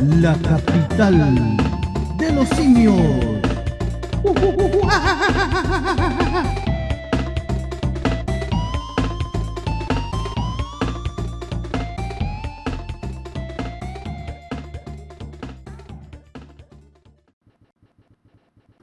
la capital de los simios.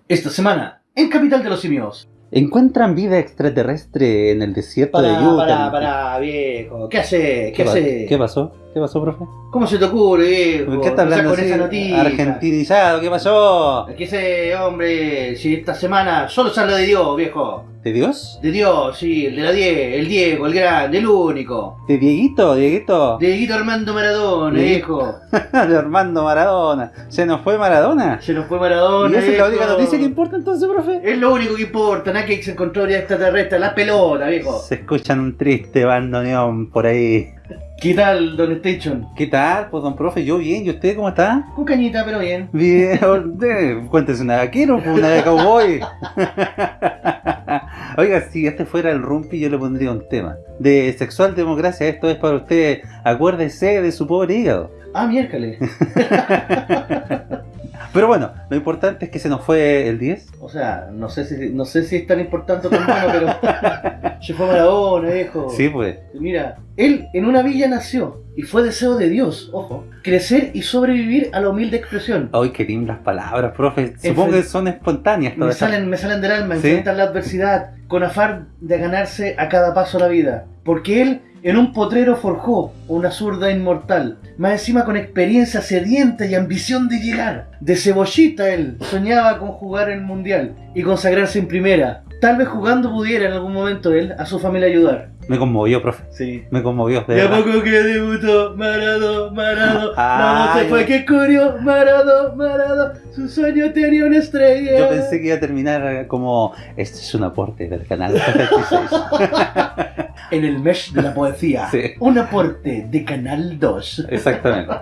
Esta semana, en Capital de los Simios. ¿Encuentran vida extraterrestre en el desierto de Utah? para, para, viejo. ¿Qué hace? ¿Qué, hace? ¿Qué pasó? ¿Qué pasó, profe? ¿Cómo se te ocurre, viejo? ¿Por qué está hablando con así? esa noticia? Argentinizado, ¿qué pasó? ¿Qué ese hombre? Si esta semana solo se habla de Dios, viejo. ¿De Dios? De Dios, sí, el de la 10, el Diego, el grande, el único. ¿De Dieguito? ¿Dieguito? De Dieguito Armando Maradona, viejo. De Armando Maradona. ¿Se nos fue Maradona? Se nos fue Maradona. ¿Y esa es la única noticia que importa entonces, profe? Es lo único que importa, nada que se encontró ya extraterrestre, la pelota, viejo. Se escuchan un triste bandoneón por ahí. ¿Qué tal, Don Station? ¿Qué tal, pues, don profe? Yo bien, ¿y usted cómo está? Con cañita, pero bien. Bien, cuéntese una vaquero, pues, una de cowboy. Oiga, si este fuera el rumpi, yo le pondría un tema. De sexual democracia, esto es para usted. Acuérdese de su pobre hígado. Ah, miércoles. Pero bueno, lo importante es que se nos fue el 10. O sea, no sé si, no sé si es tan importante o tan bueno, pero se fue Maradona, viejo. Sí, pues. Mira, él en una villa nació y fue deseo de Dios, ojo, crecer y sobrevivir a la humilde expresión. Ay, qué lindas palabras, profe. Supongo que son espontáneas Me salen, me salen del alma, ¿Sí? enfrentar la adversidad con afán de ganarse a cada paso la vida. Porque él en un potrero forjó una zurda inmortal, más encima con experiencia sedienta y ambición de llegar. De cebollita él soñaba con jugar en mundial y consagrarse en primera. Tal vez jugando pudiera en algún momento él a su familia ayudar. Me conmovió, profe. Sí. Me conmovió, de De a poco que debutó Marado, Marado, Ay, no se fue que curió, Marado, Marado, su sueño tenía una estrella. Yo pensé que iba a terminar como este es un aporte del canal 36. En el mesh de la poesía. Sí. Un aporte de Canal 2. Exactamente.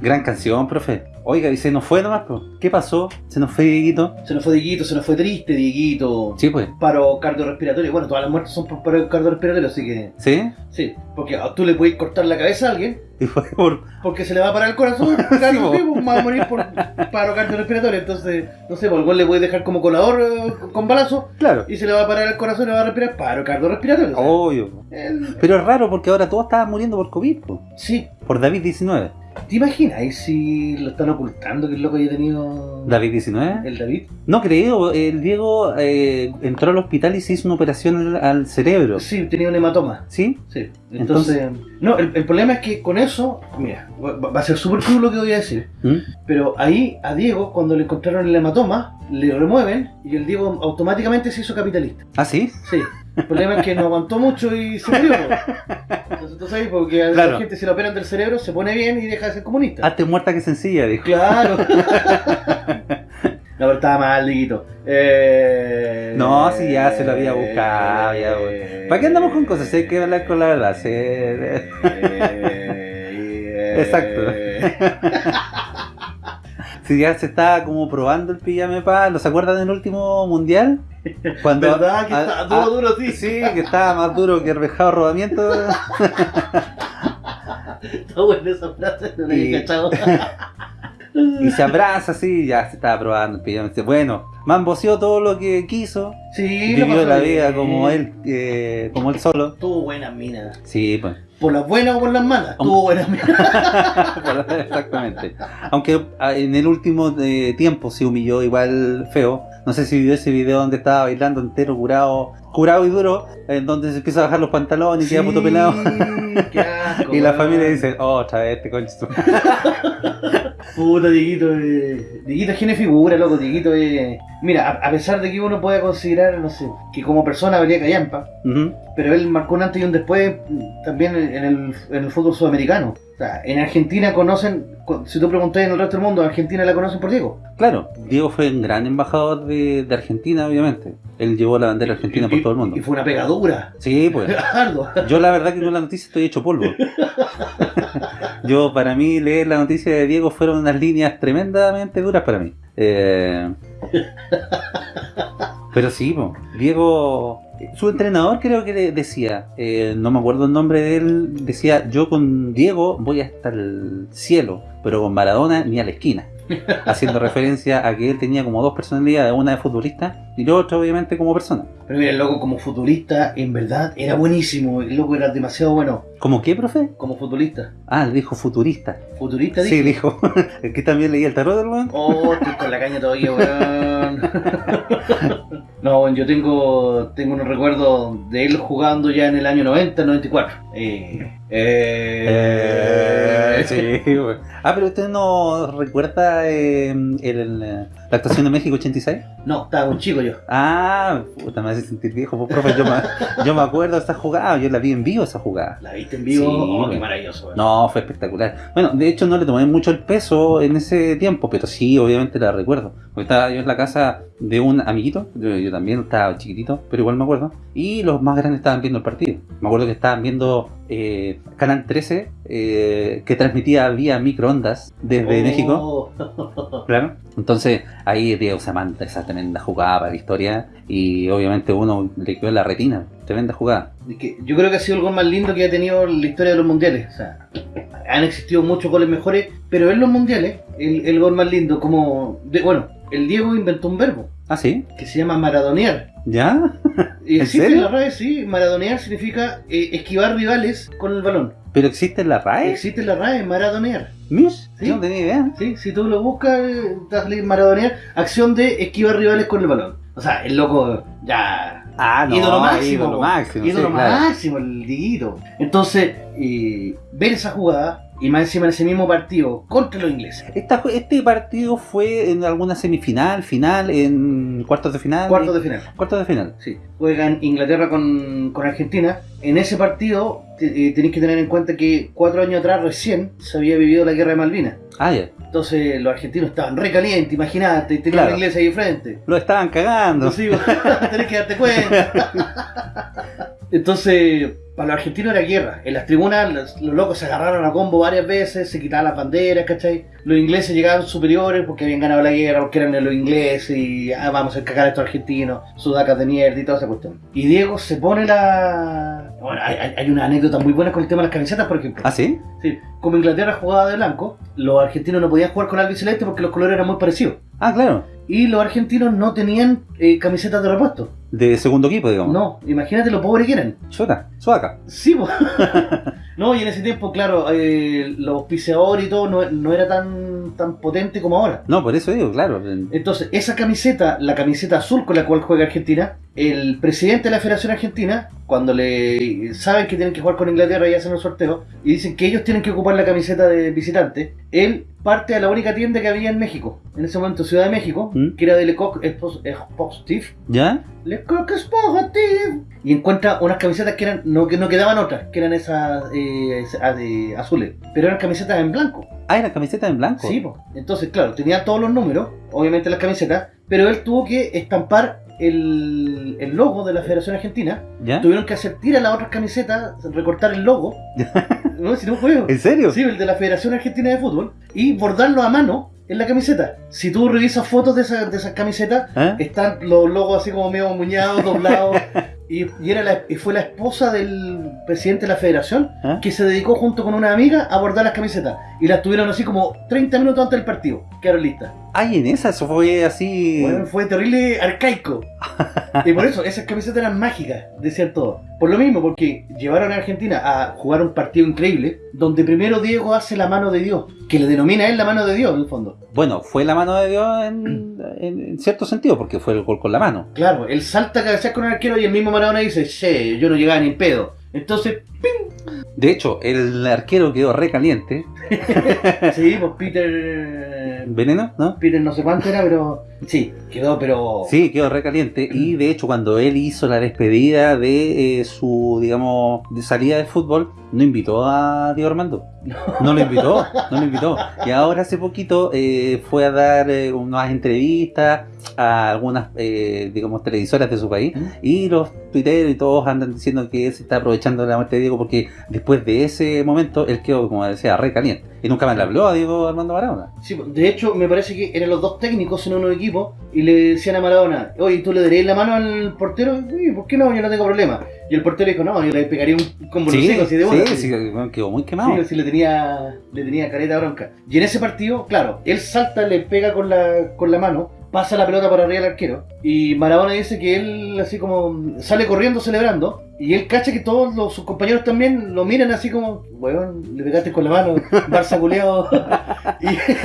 Gran canción, profe. Oiga, y se nos fue nomás, pues. ¿Qué pasó? ¿Se nos fue Dieguito? Se nos fue Dieguito, se nos fue triste Dieguito. Sí, pues. Paro cardiorrespiratorio. Bueno, todas las muertes son por paro cardiorrespiratorio, así que ¿Sí? sí. Porque tú le puedes cortar la cabeza a alguien Y fue por... porque se le va a parar el corazón. Claro, sí, pues, va a morir por paro cardiorrespiratorio. Entonces, no sé, por igual le puedes dejar como colador eh, con balazo Claro. y se le va a parar el corazón y va a respirar paro cardiorrespiratorio. Obvio. El- Pero es raro porque ahora todos estaban muriendo por COVID, po. Sí. Por David-19. ¿Te imaginas si lo están ocultando que el loco haya tenido ¿David-19? el David? No creo. El Diego eh, entró al hospital y se hizo una operación al, al cerebro. Sí, tenía un hematoma. ¿Sí? Sí. Entonces, no, el, el problema es que con eso, mira, va, va a ser súper crudo lo que voy a decir, ¿Mm? pero ahí a Diego, cuando le encontraron el hematoma, le remueven y el Diego automáticamente se hizo capitalista. ¿Ah, sí? Sí. El problema es que no aguantó mucho y se murió. Entonces tú sabes, porque a Claro. la gente si lo operan del cerebro se pone bien y deja de ser comunista. Hazte muerta que sencilla, dijo. Claro. No, pero estaba mal, Diguito. Eh... No, si ya se lo había buscado, ya, eh, ¿Para qué andamos con cosas? Hay que hablar con la verdad. sí. eh, Exacto. Si ya se estaba como probando el pijame pa, ¿no se acuerdan del último mundial? Cuando ¿Verdad que está ah, duro, duro, sí? Sí, que estaba más duro que el rejado rodamiento. Está buena esa frase, no Y- cachado. y se abraza así, ya se estaba probando el pijame. Dice, Bueno, mamboseó todo lo que quiso. Sí, Vivió la vida como él, eh, como él solo. Tuvo buenas minas. Sí, pues. Por las buenas o por las malas. Tuvo buenas. Exactamente. Aunque ah, en el último eh, tiempo se humilló igual feo. No sé si vio ese video donde estaba bailando entero, curado, curado y duro, en donde se empieza a bajar los pantalones y queda puto pelado. asco, Y la familia dice, oh, otra vez este concho. su-". Puta, Dieguito, eh, Dieguito es gene figura, loco, Dieguito eh. Mira, a, a pesar de que uno pueda considerar, no sé, que como persona habría callampa, pero él marcó un antes y un después también en el, en el fútbol sudamericano. O sea, en Argentina conocen, si tú preguntas en el resto del mundo, Argentina la conocen por Diego. Claro, Diego fue un gran embajador de, de Argentina, obviamente. Él llevó la bandera argentina por todo el mundo. Y fue una pegadura. Sí, pues. Yo la verdad que con la noticia estoy hecho polvo. Yo, para mí, leer la noticia de Diego fueron unas líneas tremendamente duras para mí. Eh, Pero sí, po, Diego Su entrenador creo que decía, eh, no me acuerdo el nombre de él, decía, yo con Diego voy hasta el cielo, pero con Maradona ni a la esquina. Haciendo referencia a que él tenía como dos personalidades, una de futbolista y la otra obviamente como persona. Pero mira, el loco como futurista, en verdad, era buenísimo. El loco era demasiado bueno ¿Cómo qué, profe? como futbolista. Ah, dijo futurista. Futurista, Sí, dije. dijo. Que también leía el tarot, hermano. Oh, estoy con la caña todavía, weón. No, bueno, yo tengo, tengo unos recuerdos de él jugando ya en el año 90, 94. Eh, eh, Eh, sí. Ah, pero usted no recuerda eh, el- eh, la actuación de México 86? No, estaba un chico yo. Ah, puta, me hace sentir viejo, pues, profe. Yo me, yo me acuerdo de esa jugada, yo la vi en vivo esa jugada. ¿La viste en vivo? Sí, oh, qué maravilloso, weón. No, fue espectacular. Bueno, de hecho no le tomé mucho el peso en ese tiempo, pero sí, obviamente la recuerdo. Porque estaba yo en la casa de un amiguito, yo, yo también estaba chiquitito, pero igual me acuerdo. Y los más grandes estaban viendo el partido. Me acuerdo que estaban viendo eh, Canal 13, eh, que transmitía vía microondas desde México. Oh. Claro. Entonces ahí Diego se manda esa tremenda jugada para la historia y obviamente uno le quedó en la retina. Tremenda jugada. Es que yo creo que ha sido el gol más lindo que ha tenido la historia de los mundiales. O sea, han existido muchos goles mejores, pero en los mundiales, el, el gol más lindo, como. de- bueno, el Diego inventó un verbo ¿Ah, sí? que se llama maradonear. ¿Ya? Y ¿En existe serio? en la RAE, sí. Maradonear significa eh, esquivar rivales con el balón. ¿Pero existe en la RAE? Existe en la RAE, maradonear. ¿Mish? Sí. Yo no tenía idea. Sí, si tú lo buscas, maradonear, acción de esquivar rivales con el balón. O sea, el loco ya Ah, no, ídolo máximo. ídolo máximo, sí, Ídolo claro. máximo, el Diguito. Entonces, eh, ver esa jugada y más encima en ese mismo partido contra los ingleses. Esta- este partido fue en alguna semifinal, final, en cuartos de final. Cuartos de final. Cuartos de final. Sí. Juegan Inglaterra con, con Argentina. En ese partido te- eh, tenéis que tener en cuenta que cuatro años atrás recién se había vivido la guerra de Malvinas. Ah, ya. Entonces los argentinos estaban re calientes, imagínate, tenían Claro. los ingleses ahí frente. Lo estaban cagando. Sí, tenés que darte cuenta. Entonces, para los argentinos era guerra. En las tribunas los, los locos se agarraron a combo varias veces, se quitaban las banderas, ¿cachai? Los ingleses llegaban superiores porque habían ganado la guerra, porque eran los ingleses y ah, vamos a cagar a estos argentinos, sudacas de mierda y toda esa cuestión. Y Diego se pone la... Bueno, hay, hay- hay una anécdota muy buena con el tema de las camisetas, por ejemplo. ¿Ah, sí? Sí, como Inglaterra jugaba de blanco, los argentinos no podían jugar con albiceleste porque los colores eran muy parecidos. Ah, claro. Y los argentinos no tenían eh, camisetas de repuesto. De segundo equipo, digamos. No, imagínate lo pobres que eran. Chuta, suaca. Sí, po. No, y en ese tiempo, claro, eh, los auspiciadores y todo no, no era tan, tan potente como ahora. No, por eso digo, claro. Entonces, esa camiseta, la camiseta azul con la cual juega Argentina, el presidente de la Federación Argentina, cuando le saben que tienen que jugar con Inglaterra y hacen un sorteo, y dicen que ellos tienen que ocupar la camiseta de visitante, él parte a la única tienda que había en México, en ese momento Ciudad de México, ¿Mm? que era de Lecoq Sportif, ¿Ya? Lecoq Sportif, y encuentra unas camisetas que eran, no, que no quedaban otras, que eran esas eh, de azules, pero eran camisetas en blanco. Ah, era camiseta en blanco. Sí, po. entonces claro, tenía todos los números, obviamente las camisetas, pero él tuvo que estampar el, el logo de la Federación Argentina. ¿Ya? Tuvieron que hacer tirar las otras camisetas, recortar el logo. no, si no juego. ¿En serio? Sí, el de la Federación Argentina de Fútbol. Y bordarlo a mano en la camiseta. Si tú revisas fotos de, esa- de esas camisetas, ¿Ah? están los logos así como medio muñados, doblados. y, y era la- y fue la esposa del presidente de la federación ¿Ah? que se dedicó junto con una amiga a bordar las camisetas. Y las tuvieron así como 30 minutos antes del partido. Quedaron listas. Ay, en esa, eso fue así. Bueno, fue terrible arcaico. y por eso, esas camisetas eran mágicas, decían todos. Por lo mismo, porque llevaron a Argentina a jugar un partido increíble, donde primero Diego hace la mano de Dios, que le denomina él la mano de Dios, en el fondo. Bueno, fue la mano de Dios en, en- en cierto sentido, porque fue el gol con la mano. Claro, él salta a cabecear con el arquero y el mismo Maradona dice, che, yo no llegaba ni en pedo. Entonces, De hecho, el arquero quedó recaliente. sí, pues Peter... ¿Veneno? ¿No? Peter no sé cuánto era, pero... Sí, quedó, pero... Sí, quedó recaliente. Y de hecho, cuando él hizo la despedida de eh, su, digamos, de salida de fútbol, no invitó a Diego Armando. No lo invitó, no lo invitó. Y ahora hace poquito eh, fue a dar eh, unas entrevistas a algunas, eh, digamos, televisoras de su país. Y los tuiteros y todos andan diciendo que se está aprovechando de la muerte de Diego porque después de ese momento él quedó, como decía, recaliente. Y nunca más le habló a Diego Armando Maradona. Sí, de hecho, me parece que eran los dos técnicos en un equipo y le decían a Maradona, oye, ¿tú le darías la mano al portero? Uy, ¿por qué no? Yo no tengo problema. Y el portero dijo, no, yo le pegaría un combo Sí, los así de bola. sí, quedó muy quemado. Sí, sí, le tenía, le tenía careta bronca. Y en ese partido, claro, él salta, le pega con la, con la mano, pasa la pelota por arriba del arquero. Y Maradona dice que él, así como, sale corriendo celebrando. Y él cacha que todos los- sus compañeros también lo miran así como, weón, le pegaste con la mano, Barça culeado.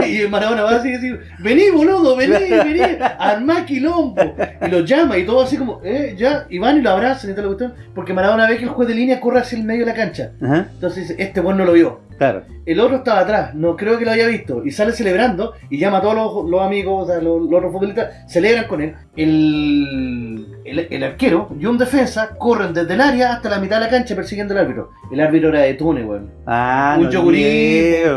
y, y Maradona va así y dice, vení boludo, vení, vení, armá quilombo. Y lo llama y todo así como, eh, ya, y van y lo abrazan y lo cuestión. Porque Maradona ve que el juez de línea corre hacia el medio de la cancha. Ajá, Entonces dice, este weón no lo vio. claro. El otro estaba atrás, no creo que lo haya visto. Y sale celebrando y llama a todos los, los amigos, o sea, los, los otros futbolistas, celebran con él. El, el, el arquero y un defensa corren desde el área hasta la mitad de la cancha persiguiendo al árbitro. El árbitro era de Túnez, weón. Ah, un no yogurí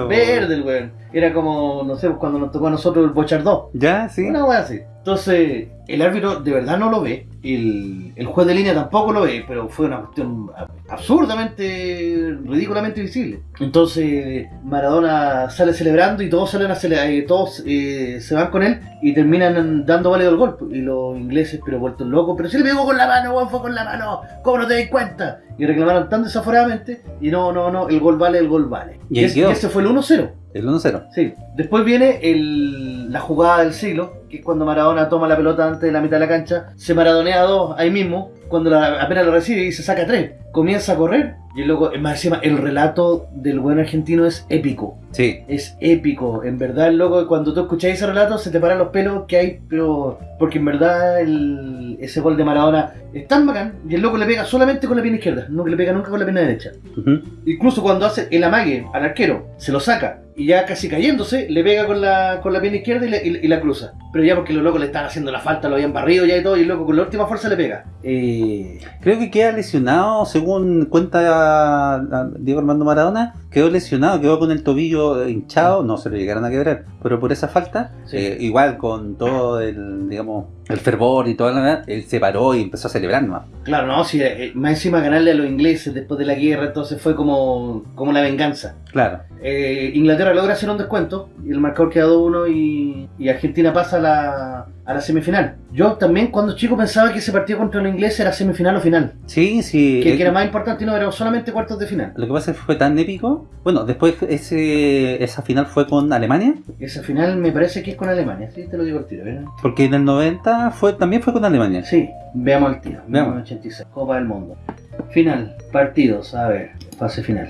verde, weón. Era como, no sé, cuando nos tocó a nosotros el Bochardó. Ya, sí. Una weá así. Entonces, el árbitro de verdad no lo ve. El, el juez de línea tampoco lo ve, pero fue una cuestión ab- absurdamente, ridículamente visible. Entonces, Maradona sale celebrando y todos salen a cele- eh, todos eh, se van con él y terminan dando válido el gol. Y los ingleses, pero vueltos locos, pero si le pegó con la mano, weón, fue con la mano, ¿cómo no te das cuenta? Y reclamaron tan desaforadamente, y no, no, no, el gol vale, el gol vale. Y ese fue el 1-0. El 1-0. Sí. Después viene el- la jugada del siglo, que es cuando Maradona toma la pelota antes de la mitad de la cancha, se maradonea a dos ahí mismo, cuando la- apenas lo recibe y se saca tres. Comienza a correr y luego, más encima, el relato del buen argentino es épico. Sí. Es épico, en verdad, loco, cuando tú escucháis ese relato se te paran los pelos que hay, pero porque en verdad el- ese gol de Maradona es tan bacán y el loco le pega solamente con la pierna izquierda, no que le pega nunca con la pierna derecha. Incluso cuando hace el amague al arquero, se lo saca y ya casi cayéndose, le pega con la, con la pierna izquierda y, le- y- y la cruza. Pero ya porque los locos le están haciendo la falta, lo habían barrido ya y todo, y el loco con la última fuerza le pega. Eh, Creo que queda lesionado, según cuenta ah, Diego Armando Maradona, quedó lesionado, quedó con el tobillo hinchado, no se lo llegaron a quebrar, pero por esa falta, Sí. eh, igual con todo el, digamos, el fervor y toda la verdad, él se paró y empezó a celebrar nomás. claro, no, si eh, más encima ganarle a los ingleses después de la guerra, entonces fue como, como la venganza. Claro. Eh, Inglaterra logra hacer un descuento y el marcador queda 2-1 y, y Argentina pasa la, a la semifinal. Yo también cuando chico pensaba que ese partido contra los ingleses era semifinal o final, Sí, sí. que, eh, que era más importante y no era solamente cuartos de final. Lo que pasa es que fue tan épico. Bueno, después ese, esa final fue con Alemania, Esa final me parece que es con Alemania, sí, te lo digo al tiro, ¿verdad? porque en el 90 fue, también fue con Alemania. Sí, veamos el tiro. Veamos. 86, Copa del Mundo. Final, partidos, a ver, fase final.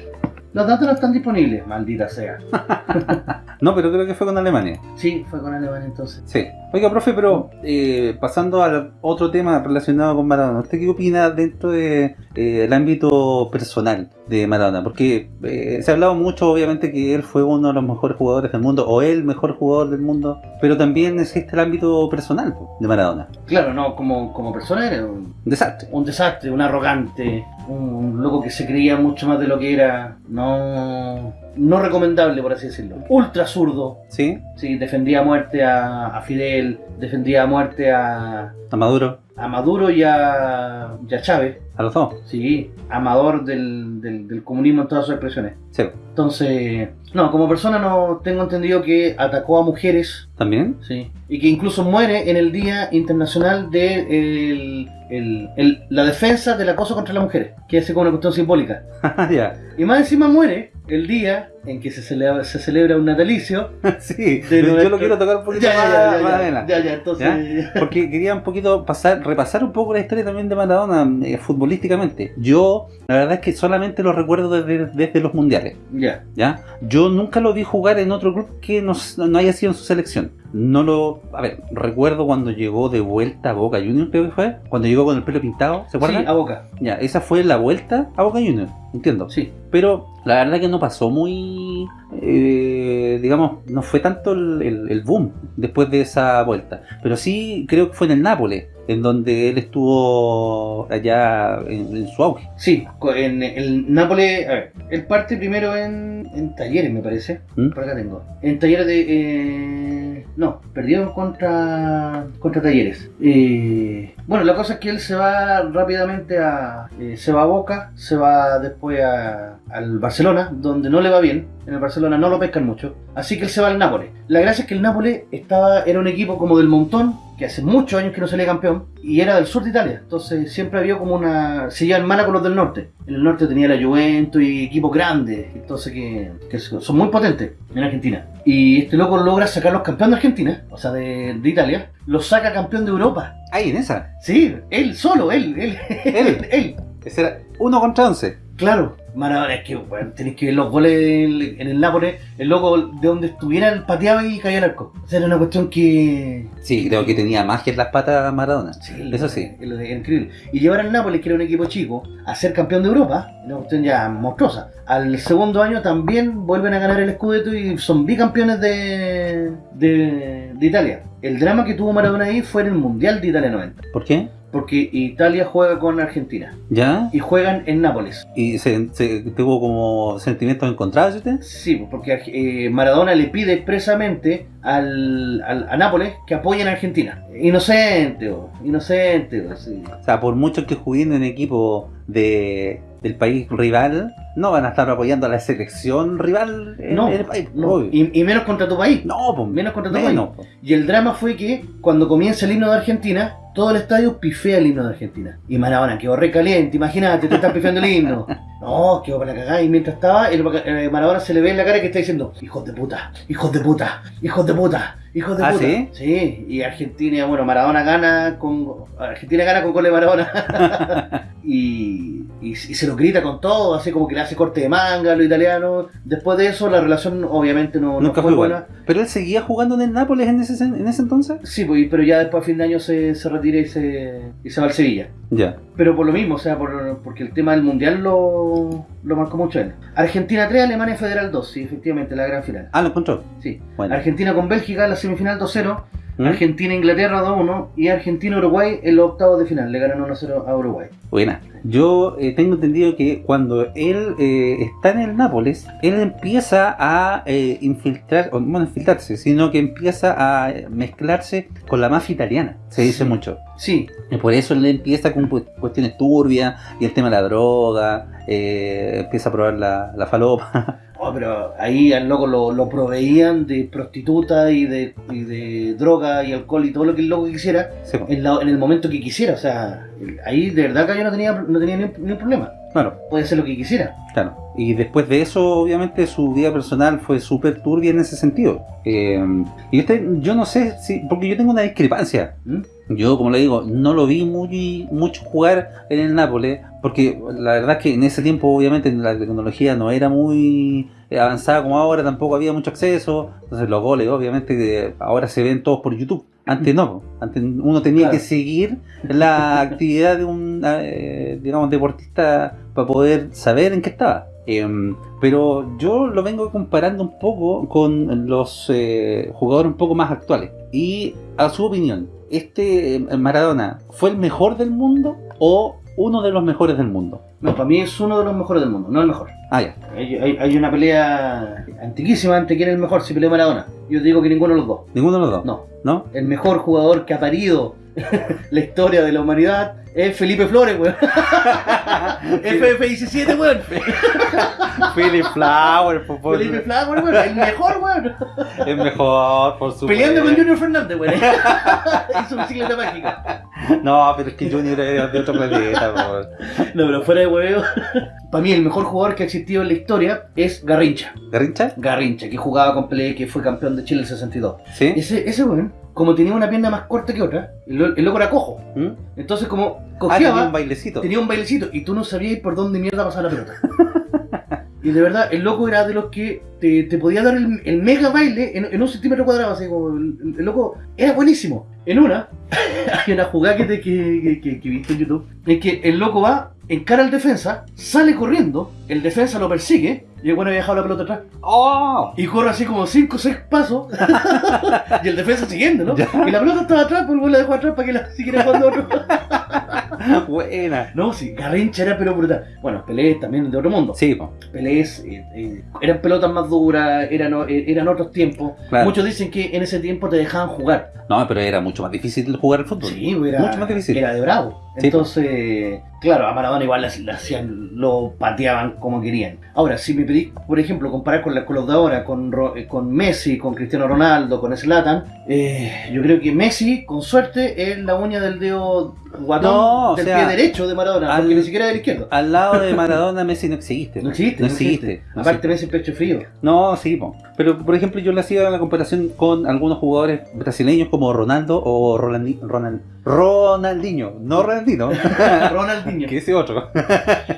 Los datos no están disponibles, maldita sea. No, pero creo que fue con Alemania. Sí, fue con Alemania entonces. Sí. Oiga, profe, pero eh, pasando al otro tema relacionado con Maradona, ¿usted qué opina dentro del de, eh, el ámbito personal de Maradona? Porque eh, se ha hablado mucho, obviamente, que él fue uno de los mejores jugadores del mundo, o el mejor jugador del mundo, pero también existe el ámbito personal de Maradona. Claro, no, como, como persona era un, desastre. un desastre, un arrogante, un loco que se creía mucho más de lo que era. No, ああ。No recomendable, por así decirlo. Ultra zurdo. ¿Sí? Sí, defendía a muerte a, a Fidel, defendía a muerte a, A Maduro, a Maduro y a, y a Chávez. a los dos. Sí, amador del, del, del comunismo en todas sus expresiones. Sí. Entonces, no, como persona no tengo entendido que atacó a mujeres, ¿También? sí, y que incluso muere en el Día Internacional de el- el- el- la defensa del acoso contra las mujeres, que es como una cuestión simbólica. ya. Y más encima muere el día en que se celebra, se celebra un natalicio. sí, yo nuestro- lo quiero tocar un poquito Ya, más, ya, ya, más ya, adelante. ya, ya, entonces... Porque quería un poquito pasar, repasar un poco la historia también de Maradona eh, futbolísticamente. Yo, la verdad es que solamente lo recuerdo desde, desde los mundiales. Ya, ¿ya? Yo nunca lo vi jugar en otro club que no, no haya sido en su selección. No lo. A ver, recuerdo cuando llegó de vuelta a Boca Juniors, creo que fue. Cuando llegó con el pelo pintado, ¿se acuerdan? sí, a boca, Ya, esa fue la vuelta a Boca Juniors, entiendo. sí. Pero la verdad que no pasó muy. eh, digamos, no fue tanto el, el- el boom después de esa vuelta. Pero sí creo que fue en el Nápoles, en donde él estuvo allá en, en su auge. Sí, en el Nápoles, a ver, él parte primero en, en Talleres, me parece. ¿Mm? Por acá tengo. En Talleres de... eh, no, perdieron contra contra Talleres. Eh, Bueno, la cosa es que él se va rápidamente a. eh, se va a Boca, se va después a- al Barcelona, donde no le va bien. En el Barcelona no lo pescan mucho. Así que él se va al Nápoles. La gracia es que el Nápoles estaba, era un equipo como del montón, que hace muchos años que no salía campeón, y era del sur de Italia. Entonces siempre había como una. Se llevan mala con los del norte. En el norte tenía la Juventus y equipos grandes, entonces que, que son muy potentes en Argentina. Y este loco logra sacar los campeones de Argentina, o sea, de, de Italia, los saca campeón de Europa. Ahí, en esa. Sí, él solo, él, él, Él. él. Ese era uno contra once. Claro, Maradona, es que bueno, tenéis que ver los goles en, en el Nápoles, el loco de donde estuviera él pateaba y caía al arco. O sea, era una cuestión que. Sí, creo que tenía magia en las patas Maradona. Sí, Eso sí. Increíble. Y llevar al Nápoles, que era un equipo chico, a ser campeón de Europa, una cuestión ya monstruosa. Al segundo año también vuelven a ganar el Scudetto y son bicampeones de, de, de Italia. El drama que tuvo Maradona ahí fue en el Mundial de Italia 90. ¿Por qué? Porque Italia juega con Argentina ¿Ya? y juegan en Nápoles. ¿Y se, se- tuvo como sentimientos encontrados usted? Sí, pues, porque eh, Maradona le pide expresamente al, al- a Nápoles que apoyen a Argentina. Inocente, oh, inocente. sí. O sea, por mucho que jueguen en equipo de, del país rival, no van a estar apoyando a la selección rival en, No, en el país. no, y, y menos contra tu país. no, pues, menos contra tu menos, pues. Y el drama fue que cuando comienza el himno de Argentina, todo el estadio pifea el himno de Argentina. Y Maradona quedó recaliente, imagínate, te estás pifiando el himno. No, quedó para la cagada. Y mientras estaba, el, Maradona se le ve en la cara que está diciendo: Hijos de puta, hijos de puta, hijos de puta, hijos de ¿Ah, puta. sí? Sí, y Argentina, bueno, Maradona gana con. Argentina gana con gol de Maradona. y, y, y se lo grita con todo, así como que le hace corte de manga a los italianos. Después de eso, la relación obviamente no, no Nunca fue fue igual. buena. Pero él seguía jugando en el Nápoles en ese, en ese entonces. Sí, pues, pero ya después a fin de año se, se retira y se, y se va al Sevilla. Ya. Pero por lo mismo, o sea, por- porque el tema del Mundial lo, lo marcó mucho él. Argentina 3, Alemania Federal 2, sí, efectivamente, la gran final. Ah, lo encontró. Sí. Bueno. Argentina con Bélgica, la semifinal 2-0. ¿Mm? Argentina-Inglaterra 2-1. Y Argentina-Uruguay en los octavos de final. Le ganan 1-0 a Uruguay. Buena. Yo eh, tengo entendido que cuando él eh, está en el Nápoles, él empieza a eh, infiltrar, o infiltrarse, sino que empieza a mezclarse con la mafia italiana. Se dice Sí. mucho. Sí, Y por eso él empieza con cu- cuestiones turbias y el tema de la droga, eh, empieza a probar la, la falopa. Oh, pero ahí al loco lo, lo proveían de prostitutas y de, y de droga y alcohol y todo lo que el loco quisiera Sí, en, la- en el momento que quisiera. O sea, ahí de verdad que yo no tenía, no tenía ni un, ni un problema. Claro, Puede hacer lo que quisiera. claro. Y después de eso, obviamente, su vida personal fue súper turbia en ese sentido. Eh, y este, yo no sé si, porque yo tengo una discrepancia. ¿Mm? Yo, como le digo, no lo vi muy, mucho jugar en el Nápoles, porque la verdad es que en ese tiempo, obviamente, la tecnología no era muy avanzada como ahora, tampoco había mucho acceso. Entonces, los goles, obviamente, ahora se ven todos por YouTube. Antes no, antes uno tenía Claro. que seguir la actividad de un, eh, digamos, deportista para poder saber en qué estaba. Em, pero yo lo vengo comparando un poco con los eh, jugadores un poco más actuales. Y a su opinión, ¿este eh, Maradona fue el mejor del mundo o uno de los mejores del mundo? No, para mí es uno de los mejores del mundo, no el mejor. Ah, ya. Hay, hay- hay una pelea antiquísima entre quién es el mejor, si pelea Maradona. Yo digo que ninguno de los dos. Ninguno de los dos. No. ¿No? El mejor jugador que ha parido la historia de la humanidad es Felipe Flores, weón. FF17, weón. Philip Flower, por favor. Felipe Flores, weón. El mejor, weón. Es mejor, por supuesto. Peleando con Junior Fernández, weón. Hizo bicicleta mágica. No, pero es que Junior es de otro planeta, por No, pero fuera de hueveo. Para mí el mejor jugador que ha existido en la historia es Garrincha. ¿Garrincha? Garrincha, que jugaba con Pelé, que fue campeón de Chile en el 62. ¿Sí? Ese, ese weón, como tenía una pierna más corta que otra, el, lo- el loco era cojo. ¿Mm? Entonces como Ah, cojeaba, tenía un bailecito. tenía un bailecito y tú no sabías por dónde mierda pasaba la pelota. y de verdad, el loco era de los que te, te podía dar el, el mega baile en, en un centímetro cuadrado, así como el, loco era buenísimo. En una, hay una jugada que, te- que, que, visto en YouTube, es que el loco va, encara al defensa, sale corriendo, el defensa lo persigue, y el bueno había dejado la pelota atrás, ¡Oh! y corre así como 5 o 6 pasos, y el defensa siguiendo, ¿no? Ya. Y la pelota estaba atrás, pues el güey la dejó atrás para que la siguiera jugando otro. Buena. No, sí, Garrincha era pero brutal. Bueno, Pelé también de otro mundo. Sí, po. Pelé es, eh, eh, eran pelotas más duras, eran, eh, eran otros tiempos. Claro. Muchos dicen que en ese tiempo te dejaban jugar. No, pero era mucho más difícil jugar al fútbol. Sí, era, Mucho más difícil. era de bravo. Sí, Entonces, claro, a Maradona igual hacían, lo pateaban como querían. Ahora, si me pedís, por ejemplo, comparar con, la, con los de ahora, con, eh, con Messi, con Cristiano Ronaldo, con Zlatan, eh, yo creo que Messi, con suerte, es la uña del dedo guatón No, del sea, pie derecho de Maradona, al- porque ni siquiera del izquierdo. Al lado de Maradona, Messi no existe. No existe, No existe. no Aparte, Messi pecho frío. No, sí, po. pero por ejemplo yo le hacía la comparación con algunos jugadores brasileños como Ronaldo o Ronald, Ronaldinho, no Ronaldinho, Ronaldinho. que ese otro.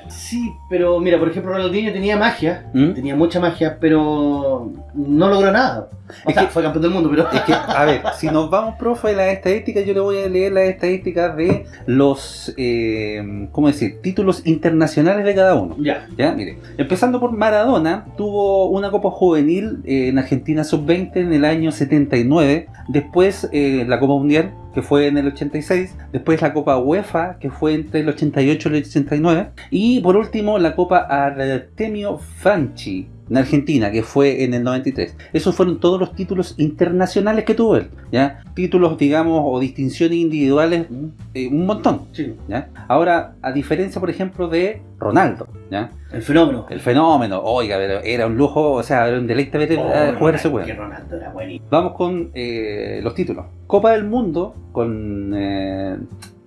Sí, pero mira, por ejemplo, Ronaldinho tenía magia, ¿Mm? tenía mucha magia, pero no logró nada. O Es sea, que- fue campeón del mundo, pero... Es que, a ver, si nos vamos, profe, de las estadísticas, yo le voy a leer las estadísticas de los, eh, ¿cómo decir?, títulos internacionales de cada uno. Ya, Ya, mire, empezando por Maradona, tuvo una Copa Juvenil eh, en Argentina Sub-20 en el año 79, después eh, la Copa Mundial, que fue en el 86, después la Copa UEFA, que fue entre el 88 y el 89, y por último la Copa Artemio Franchi en Argentina, que fue en el 93. Esos fueron todos los títulos internacionales que tuvo él, ¿ya? Títulos, digamos, o distinciones individuales, eh, un montón, sí, ¿ya? Ahora, a diferencia, por ejemplo, de Ronaldo, ¿ya? el fenómeno. El fenómeno, oiga, pero era un lujo, o sea, era un deleite ver Oh, eh, jugar ese Ronaldo era buenísimo. Vamos con eh, los títulos. Copa del Mundo con eh,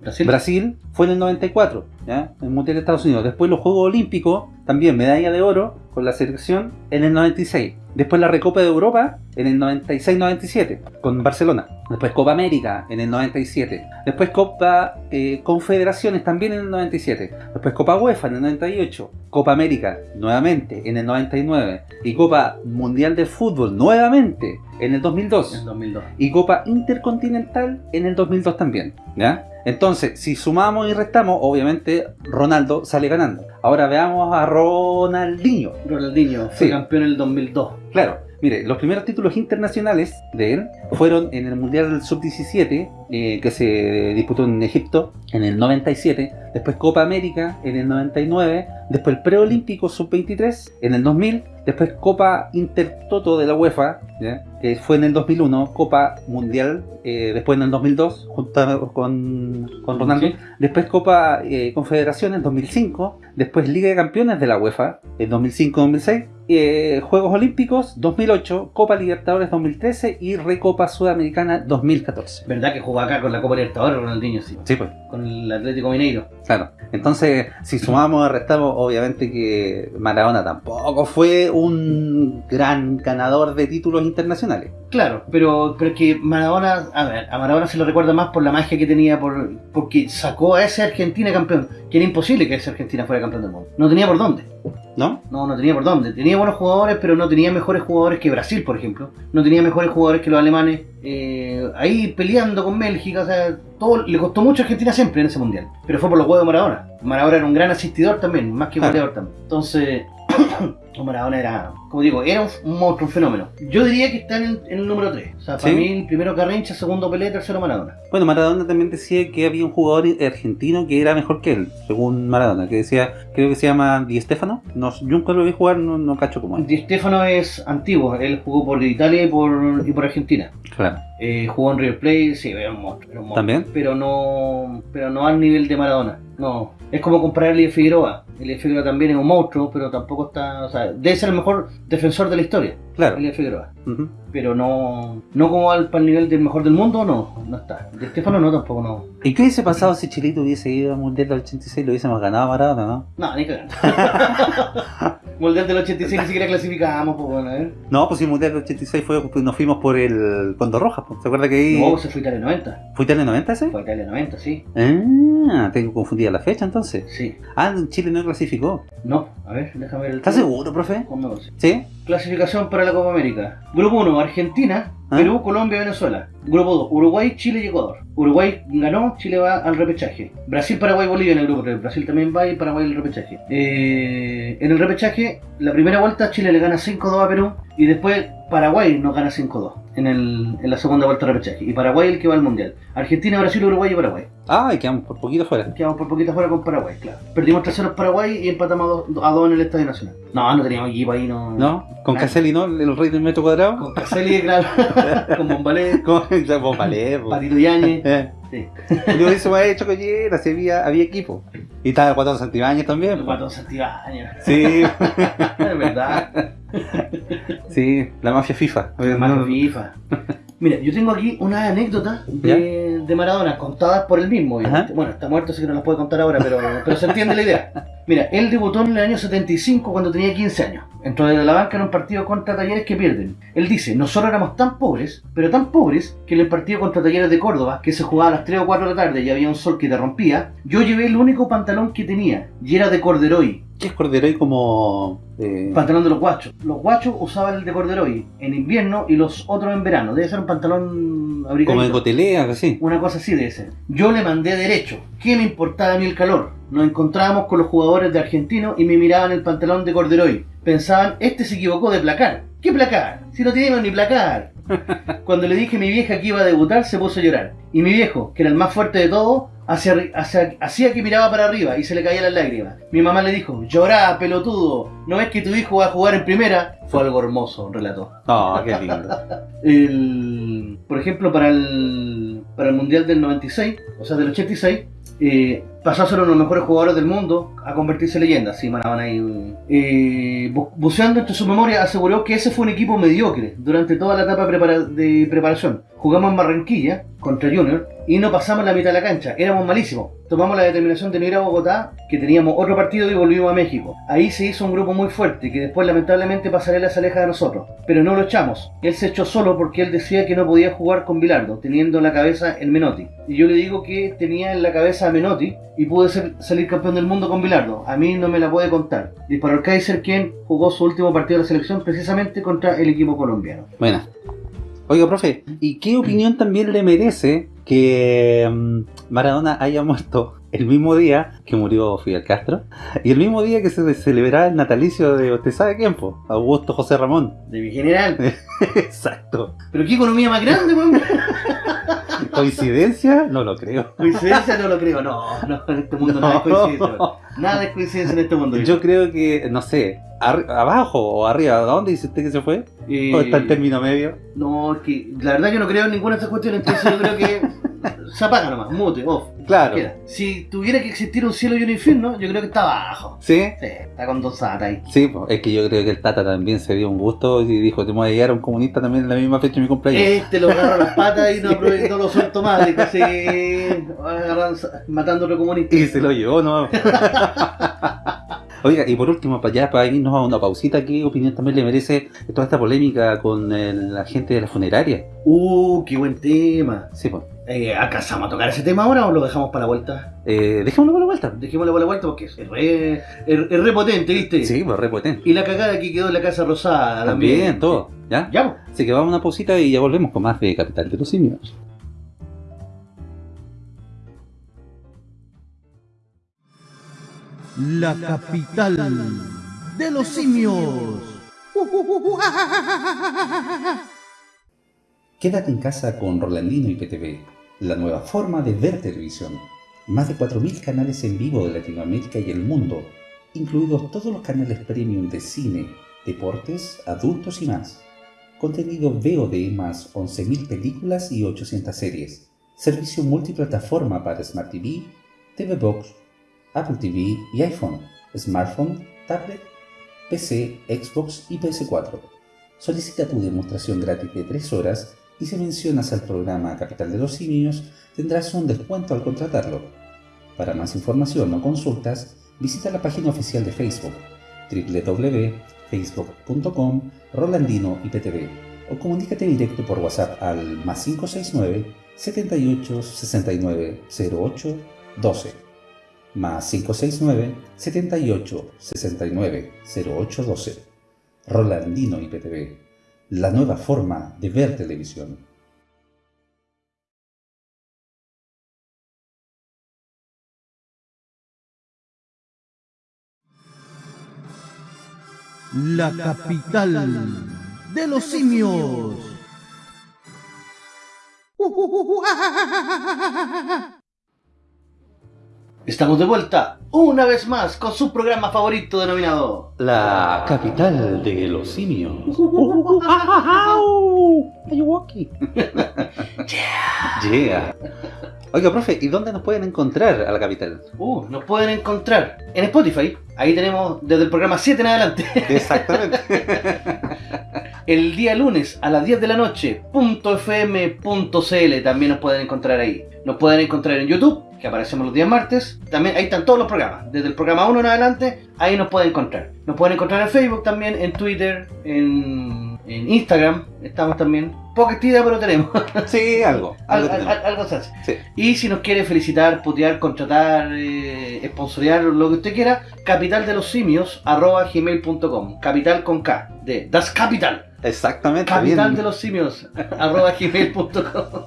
Brasil. Brasil fue en el 94, ¿ya? En el Mundial de Estados Unidos. Después los Juegos Olímpicos, también medalla de oro con la selección en el 96. Después la Recopa de Europa en el 96-97 con Barcelona. Después Copa América en el 97. Después Copa eh, Confederaciones también en el 97. Después Copa UEFA en el 98. Copa América nuevamente en el 99. Y Copa Mundial de Fútbol nuevamente en el 2002 En 2002. y Copa Intercontinental en el 2002 también, ¿ya? Entonces, si sumamos y restamos, obviamente Ronaldo sale ganando. Ahora veamos a Ronaldinho. Ronaldinho fue Sí. campeón en el 2002. Claro, mire, los primeros títulos internacionales de él fueron en el Mundial Sub-17, eh, que se disputó en Egipto en el 97, después Copa América en el 99, después el Preolímpico Sub-23 en el 2000, después Copa Intertoto de la UEFA, ¿ya? que fue en el 2001, Copa Mundial, eh, después en el 2002, junto con, con Ronaldo, Sí. Después Copa eh, Confederación en 2005. Después Liga de Campeones de la UEFA en 2005-2006. eh, Juegos Olímpicos 2008. Copa Libertadores 2013. Y Recopa Sudamericana 2014. ¿Verdad que jugó acá con la Copa Libertadores Ronaldinho? Sí. Sí, pues, Con el Atlético Mineiro. Claro. Entonces, si sumamos restamos, obviamente que Maradona tampoco fue un gran ganador de títulos internacionales. Claro, pero, pero que Maradona, a ver, a Maradona se lo recuerda más por la magia que tenía, por, porque sacó a ese Argentina campeón, que era imposible que ese Argentina fuera campeón del mundo. No tenía por dónde. ¿No? No, no tenía por dónde. Tenía buenos jugadores, pero no tenía mejores jugadores que Brasil, por ejemplo. No tenía mejores jugadores que los alemanes. Eh, ahí peleando con Bélgica, o sea, todo le costó mucho a Argentina siempre en ese mundial. Pero fue por los huevos de Maradona. Maradona era un gran asistidor también, más que goleador también. Entonces, Maradona era, como digo, era un, un monstruo, un fenómeno. Yo diría que está en el, en el número 3. O sea, para ¿Sí? mí, el primero Carrincha, segundo Pelé, tercero Maradona. Bueno, Maradona también decía que había un jugador argentino que era mejor que él, según Maradona, que decía, creo que se llama Di Stefano. No, yo nunca lo vi jugar, no, no cacho cómo es. Di Stefano es antiguo, él jugó por Italia y por, y por Argentina. Claro. Eh, jugó en River Plate, sí, era un monstruo, era un monstruo. ¿También? Pero no, pero no al nivel de Maradona. No, es como comparar a Figueroa. Elie Figueroa también es un monstruo, pero tampoco está, o sea, debe ser el mejor defensor de la historia, Claro. Figueroa. Pero no, no como al para el nivel del mejor del mundo, no, no está. De Estefano no, tampoco no. ¿Y qué hubiese pasado si Chilito hubiese ido al Mundial del 86 lo hubiésemos ganado a Maradona, no? No, ni cagando. Mundial del 86 ni siquiera clasificamos, pues bueno, ¿eh? No, pues si el Mundial del 86 fue, pues nos fuimos por el Condor Rojas, pues. ¿se acuerda que ahí No, se fue Italia 90. fue Italia 90 ese? Fue Italia 90, sí. Ah, tengo confundida la fecha entonces. Sí. Ah, Chile no clasificó. No, a ver, déjame ver el ¿Estás seguro, profe? ¿Cómo? ¿Sí? Clasificación para la Copa América. Grupo 1, Argentina, ¿Ah? Perú, Colombia, Venezuela. Grupo 2, Uruguay, Chile y Ecuador. Uruguay ganó, Chile va al repechaje. Brasil, Paraguay, Bolivia en el grupo 3. Brasil también va y Paraguay el repechaje. Eh, en el repechaje, la primera vuelta Chile le gana 5-2 a Perú y después Paraguay nos gana 5-2. en, el, en la segunda vuelta de repechaje. Y Paraguay el que va al mundial. Argentina, Brasil, Uruguay y Paraguay. Ah, y quedamos por poquito fuera. Quedamos por poquito fuera con Paraguay, claro. Perdimos 3-0 en Paraguay y empatamos a 2 en el Estadio Nacional. No, no teníamos equipo ahí, no. ¿No? Con. Caselli, ¿no? El rey del metro cuadrado. Con Caselli, claro. Con Bombalé, Con Bombalé. Patito Yañez. Eh. Sí. Yo eso me había hecho collera, si había, había equipo. Y estaba el Guatón Santibáñez también. El Guatón Santibáñez. Sí, Es verdad. sí, la mafia FIFA. No, que FIFA. Mira, yo tengo aquí una anécdota de, de Maradona contadas por él mismo. Bueno, está muerto, así que no las puede contar ahora, pero, pero se entiende la idea. Mira, él debutó en el año 75 cuando tenía 15 años. Entró de la banca en un partido contra Talleres que pierden. Él dice, nosotros éramos tan pobres, pero tan pobres, que en el partido contra Talleres de Córdoba, que se jugaba a las 3 o 4 de la tarde y había un sol que te rompía, yo llevé el único pantalón que tenía, y era de corderoy, ¿Qué es Corderoy como... eh, pantalón de los guachos. Los guachos usaban el de corderoy en invierno y los otros en verano. Debe ser un pantalón como abrigadito. de cotelea, así? Una cosa así debe ser. Yo le mandé derecho. ¿Qué me importaba a mí el calor? Nos encontrábamos con los jugadores de Argentino y me miraban el pantalón de corderoy. Pensaban, este se equivocó de placar. ¿Qué placar? Si no teníamos ni placar. Cuando le dije a mi vieja que iba a debutar, se puso a llorar. Y mi viejo, que era el más fuerte de todos, hacía, arri- hacía- hacía que miraba para arriba y se le caían las lágrimas. Mi mamá le dijo, llorá, pelotudo. ¿No ves que tu hijo va a jugar en primera? Fue algo hermoso, relató. No, qué lindo. El, por ejemplo, para el, para el Mundial del 96, o sea, del 86, eh, pasó a ser uno de los mejores jugadores del mundo a convertirse en leyenda. Sí, Maradona ahí. eh, bu- buceando entre su memoria, aseguró que ese fue un equipo mediocre durante toda la etapa de preparación. Jugamos en Barranquilla contra Junior y no pasamos la mitad de la cancha, éramos malísimos. Tomamos la determinación de no ir a Bogotá, que teníamos otro partido y volvimos a México. Ahí se hizo un grupo muy fuerte que después lamentablemente Pasarela se aleja de nosotros, pero no lo echamos. Él se echó solo porque él decía que no podía jugar con Bilardo, teniendo en la cabeza el Menotti. Y yo le digo que tenía en la cabeza a Menotti y pude ser- salir campeón del mundo con Bilardo. A mí no me la puede contar. Disparó el Kaiser quien jugó su último partido de la selección precisamente contra el equipo colombiano. Bueno. Oiga, profe, ¿y qué opinión también le merece que mm, Maradona haya muerto el mismo día que murió Fidel Castro y el mismo día que se celebraba el natalicio de usted sabe quién, po? Augusto José Ramón? De mi general. Exacto. Pero qué economía más grande. ¿Coincidencia? No lo creo. Coincidencia no lo creo. No, no, en este mundo nada es coincidencia. Nada es coincidencia en este mundo. Yo creo que, no sé, abajo o arriba, ¿a dónde dice usted que se fue? Eh, ¿O está el término medio? No, es que la verdad yo no creo en ninguna de estas cuestiones, entonces yo creo que se apaga nomás, mute, off. Claro. Queda. Si tuviera que existir un cielo y un infierno, yo creo que está abajo. ¿Sí? Sí, está con dos ahí. Sí, es que yo creo que el Tata también se dio un gusto y dijo, te voy a llegar a un comunista también en la misma fecha de mi cumpleaños. Este lo agarro a las patas y no, aprove- no lo suelto más, y casi agarran- matando a otro comunista. Y se lo llevó, ¿no? Oiga, y por último, para ya para irnos a una pausita, ¿qué opinión también le merece toda esta polémica con el- la gente de la funeraria? Uh, qué buen tema. Sí, pues. Eh, ¿Alcanzamos a tocar ese tema ahora o lo dejamos para la vuelta? Eh, dejémoslo por la vuelta. Dejémoslo para la vuelta porque es re, es, es re potente, ¿viste? Sí, pues re potente. Y la cagada que quedó en la Casa Rosada También, todo. ¿Ya? Ya, pues. Así que vamos a una pausita y ya volvemos con más de Capital de los Simios. La capital de los simios. Quédate en casa con Rolandino y PTV, la nueva forma de ver televisión. Más de 4.000 canales en vivo de Latinoamérica y el mundo, incluidos todos los canales premium de cine, deportes, adultos y más. Contenido VOD más 11.000 películas y 800 series. Servicio multiplataforma para Smart TV, TV Box, Apple TV y iPhone, smartphone, tablet, PC, Xbox y PS4. Solicita tu demostración gratis de 3 horas y si mencionas al programa Capital de los Simios tendrás un descuento al contratarlo. Para más información o consultas, visita la página oficial de Facebook www.facebook.com Rolandino IPTV o comunícate directo por WhatsApp al más 569 78 69 08 12 más 569 78 69 08 12 Rolandino IPTV, la nueva forma de ver televisión. La capital de los simios. Estamos de vuelta, una vez más, con su programa favorito denominado... La capital de los simios. Ayuwoki. yeah. Oiga, profe, ¿y dónde nos pueden encontrar a la capital? Uh, nos pueden encontrar en Spotify. Ahí tenemos desde el programa 7 en adelante. Exactamente. el día lunes a las 10 de la noche, .fm.cl también nos pueden encontrar ahí. Nos pueden encontrar en YouTube, que aparecemos los días martes. También ahí están todos los programas. Desde el programa 1 en adelante, ahí nos pueden encontrar. Nos pueden encontrar en Facebook también, en Twitter, en, en Instagram. Estamos también. Poca actividad, pero tenemos. Sí, algo. Al- algo al- algo se hace. Sí. Y si nos quiere felicitar, putear, contratar, eh, sponsorear, lo que usted quiera, capital de los simios, arroba gmail.com. Capital con K, de Das Capital. Exactamente. Capital bien. de los simios, arroba gmail.com.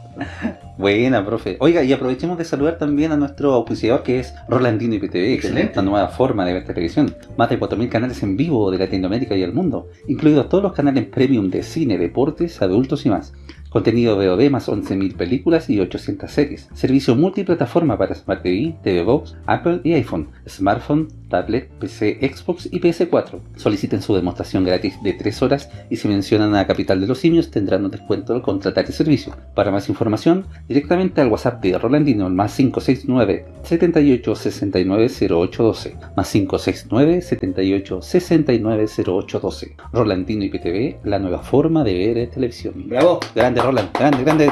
Buena, profe. Oiga, y aprovechemos de saludar también a nuestro auspiciador que es Rolandino IPTV, Excelente. esta nueva forma de ver televisión. Más de 4.000 canales en vivo de Latinoamérica y el mundo, incluidos todos los canales premium de cine, deportes, adultos y más. Contenido VOD más 11.000 películas y 800 series. Servicio multiplataforma para Smart TV, TV Box, Apple y iPhone, smartphone, tablet, PC, Xbox y PS4. Soliciten su demostración gratis de 3 horas y si mencionan a Capital de los Simios tendrán un descuento al contratar el servicio. Para más información, directamente al WhatsApp de Rolandino más 569 78 69 0812 más 569 78 69 0812 Rolandino IPTV, la nueva forma de ver televisión. Bravo, Grande Roland, grande, grande,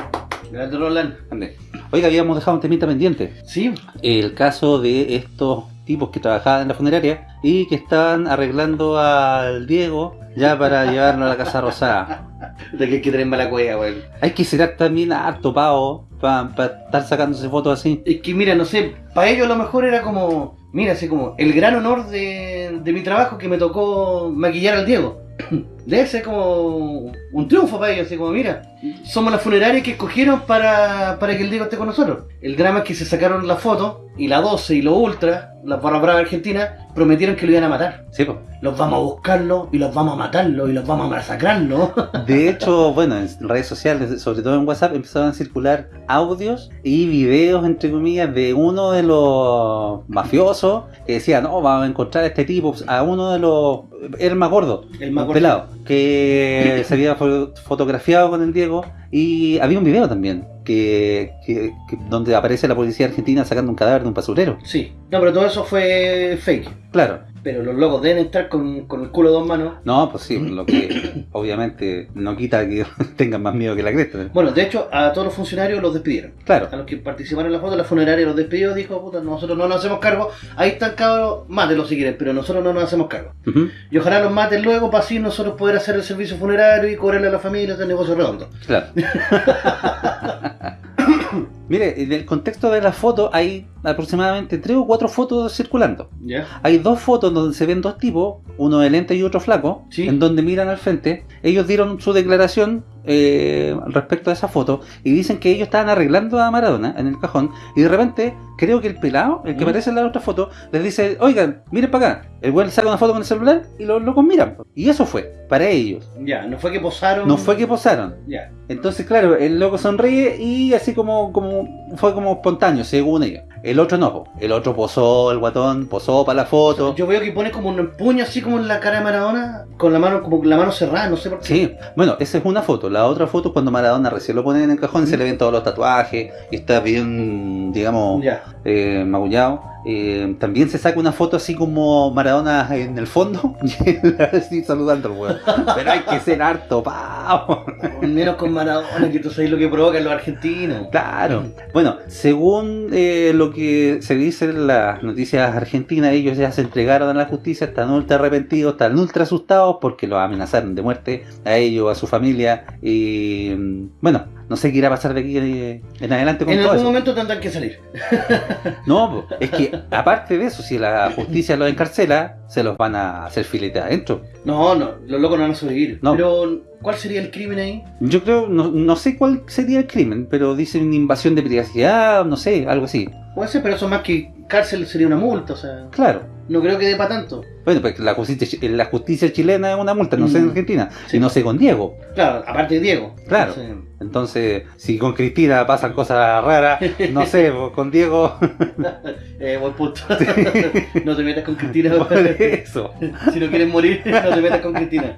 grande Roland. grande. Oiga, habíamos dejado un temita pendiente. Sí, El caso de estos tipos que trabajaban en la funeraria y que estaban arreglando al Diego ya para llevarlo a la Casa Rosada. de que hay que tener mala cueva, güey. Hay que ser también harto pavo para estar sacándose fotos así. Es que mira, no sé, para ellos a lo mejor era como, mira, así como el gran honor de, de mi trabajo que me tocó maquillar al Diego. Debe ser como un triunfo para ellos, así como, mira, somos la funeraria que escogieron para, para que el Diego esté con nosotros. El drama es que se sacaron la foto y la 12 y lo Ultra, las barra brava argentina, prometieron que lo iban a matar. Sí, po. Los vamos a buscarlo y los vamos a matarlo y los vamos a masacrarlo. De hecho, bueno, en redes sociales, sobre todo en WhatsApp, empezaron a circular audios y videos, entre comillas, de uno de los mafiosos que decía, no, vamos a encontrar a este tipo, a uno de los... Era el más gordo, El más un pelado, que se había fo- fotografiado con el Diego y había un video también que, que- que- donde aparece la policía argentina sacando un cadáver de un basurero. Sí, no, pero todo eso fue fake. Claro. Pero los locos deben estar con, con el culo de dos manos. No, pues sí, lo que obviamente no quita que tengan más miedo que la cresta. Bueno, de hecho, a todos los funcionarios los despidieron. Claro. A los que participaron en la foto, la funeraria los despidió, dijo, puta, nosotros no nos hacemos cargo. Ahí están cabros, mátenlos si quieren, pero nosotros no nos hacemos cargo. Ujú, Y ojalá los maten luego para así nosotros poder hacer el servicio funerario y cobrarle a la familia este negocio redondo. Claro. Mire, en el contexto de la foto hay aproximadamente tres o cuatro fotos circulando. ¿Ya? Hay dos fotos donde se ven dos tipos, uno de lente y otro flaco, Sí. en donde miran al frente. Ellos dieron su declaración eh, respecto a esa foto y dicen que ellos estaban arreglando a Maradona en el cajón y de repente creo que el pelado, el que ¿Mm? aparece en la otra foto, les dice, oigan, miren para acá. El güey saca una foto con el celular y los locos miran. Y eso fue, para ellos. Ya, no fue que posaron. No fue que posaron. Ya. Entonces, claro, el loco sonríe y así como, como fue como espontáneo, según ellos. El otro no, po. el otro posó, el guatón posó para la foto. Yo veo que pone como un puño así como en la cara de Maradona, con la mano, como la mano cerrada, no sé por qué. Sí, bueno, esa es una foto. La otra foto es cuando Maradona recién lo ponen en el cajón, se le ven todos los tatuajes y está bien, digamos, eh, magullado. Eh, también se saca una foto así como Maradona en el fondo y así saludando al weón. Pero hay que ser harto, pavo. Menos con Maradona, que tú sabes lo que provocan los argentinos. Claro. Bueno, según eh, lo que se dice en las noticias argentinas, ellos ya se entregaron a la justicia, están ultra arrepentidos, están ultra asustados porque los amenazaron de muerte a ellos, a su familia. Y mm, bueno, no sé qué irá a pasar de aquí en adelante con En todo algún eso. momento tendrán que salir. No, es que aparte de eso, si la justicia los encarcela, se los van a hacer filete adentro. No, no, los locos no van a sobrevivir. No. Pero, ¿cuál sería el crimen ahí? Yo creo, no, no sé cuál sería el crimen, pero dicen invasión de privacidad, no sé, algo así. Puede ser, pero eso más que cárcel sería una multa, o sea, Claro. no creo que dé para tanto. Bueno, pues la justicia, la justicia chilena es una multa, no sé en Mm. Argentina, Sí. y no sé con Diego. Claro, aparte de Diego. Claro. Entonces, Entonces, si con Cristina pasan cosas raras, no sé, con Diego, eh, buen punto. no te metas con Cristina. por eso. si no quieres morir, no te metas con Cristina.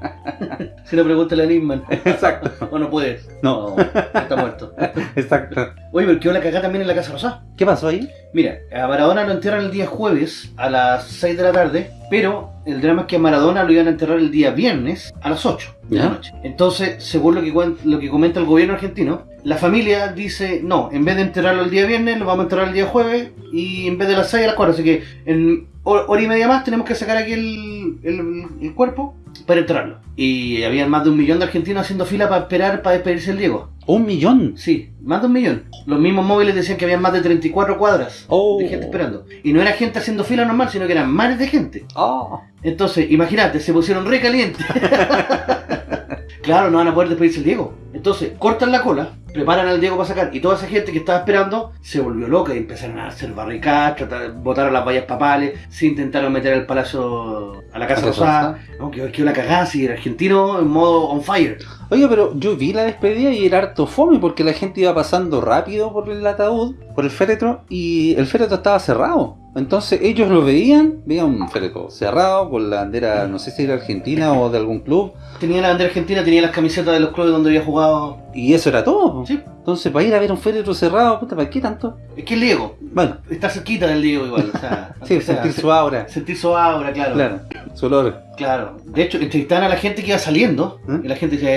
si no, pregúntale a Nisman. Exacto. O no puedes. No. está muerto. Exacto. Oye, pero quedó la cagada también en la Casa Rosada. ¿Qué pasó ahí? Mira, a Maradona lo entierran el día jueves a las 6 de la tarde, pero el drama es que a Maradona lo iban a enterrar el día viernes a las 8 de ¿Ya? la noche. Entonces, según lo que, lo que comenta el gobierno argentino, la familia dice, no, en vez de enterrarlo el día viernes, lo vamos a enterrar el día jueves y en vez de las 6 a las 4. Así que en hor- hora y media más tenemos que sacar aquí el, el- el cuerpo para enterrarlo. Y había más de un millón de argentinos haciendo fila para esperar para despedirse el Diego. Un millón. Sí, más de un millón. Los mismos móviles decían que había más de 34 cuadras Oh. de gente esperando. Y no era gente haciendo fila normal, sino que eran mares de gente. Oh. Entonces, imagínate, se pusieron re calientes. claro, no van a poder despedirse el Diego. Entonces, cortan la cola, preparan al Diego para sacar, y toda esa gente que estaba esperando se volvió loca y empezaron a hacer barricadas, tratar, botaron las vallas papales, se intentaron meter al palacio, a la Casa ¿A la Casa Rosada. No, que la cagada, si el argentino en modo on fire. Oye, pero yo vi la despedida y era harto fome porque la gente iba pasando rápido por el ataúd, por el féretro, y el féretro estaba cerrado. Entonces ellos lo veían, veían un féretro cerrado con la bandera, no sé si era argentina o de algún club, Tenía la bandera argentina, tenía las camisetas de los clubes donde había jugado. y eso era todo. Sí. Entonces, para ir a ver un féretro cerrado, puta, ¿para qué tanto? Es que el Diego, Bueno, está cerquita del Diego igual. O sea, sí, sentir su aura. sentir su aura, claro. Claro, su olor. Claro. De hecho, entrevistaban a la gente que iba saliendo ¿Eh? y la gente dice...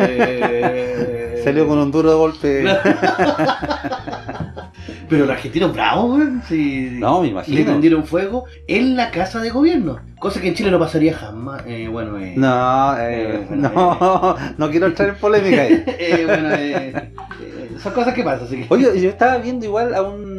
eh, Salió con un duro golpe. Pero los argentinos bravos, weón. Sí. No, me Le imagino. prendieron fuego en la casa de gobierno. Cosa que en Chile no pasaría jamás. Eh, bueno, eh, No, eh, Eh, bueno, no, no quiero entrar en polémica ahí. eh, bueno, eh, eh, son cosas que pasan. Así que... Oye, yo estaba viendo igual a un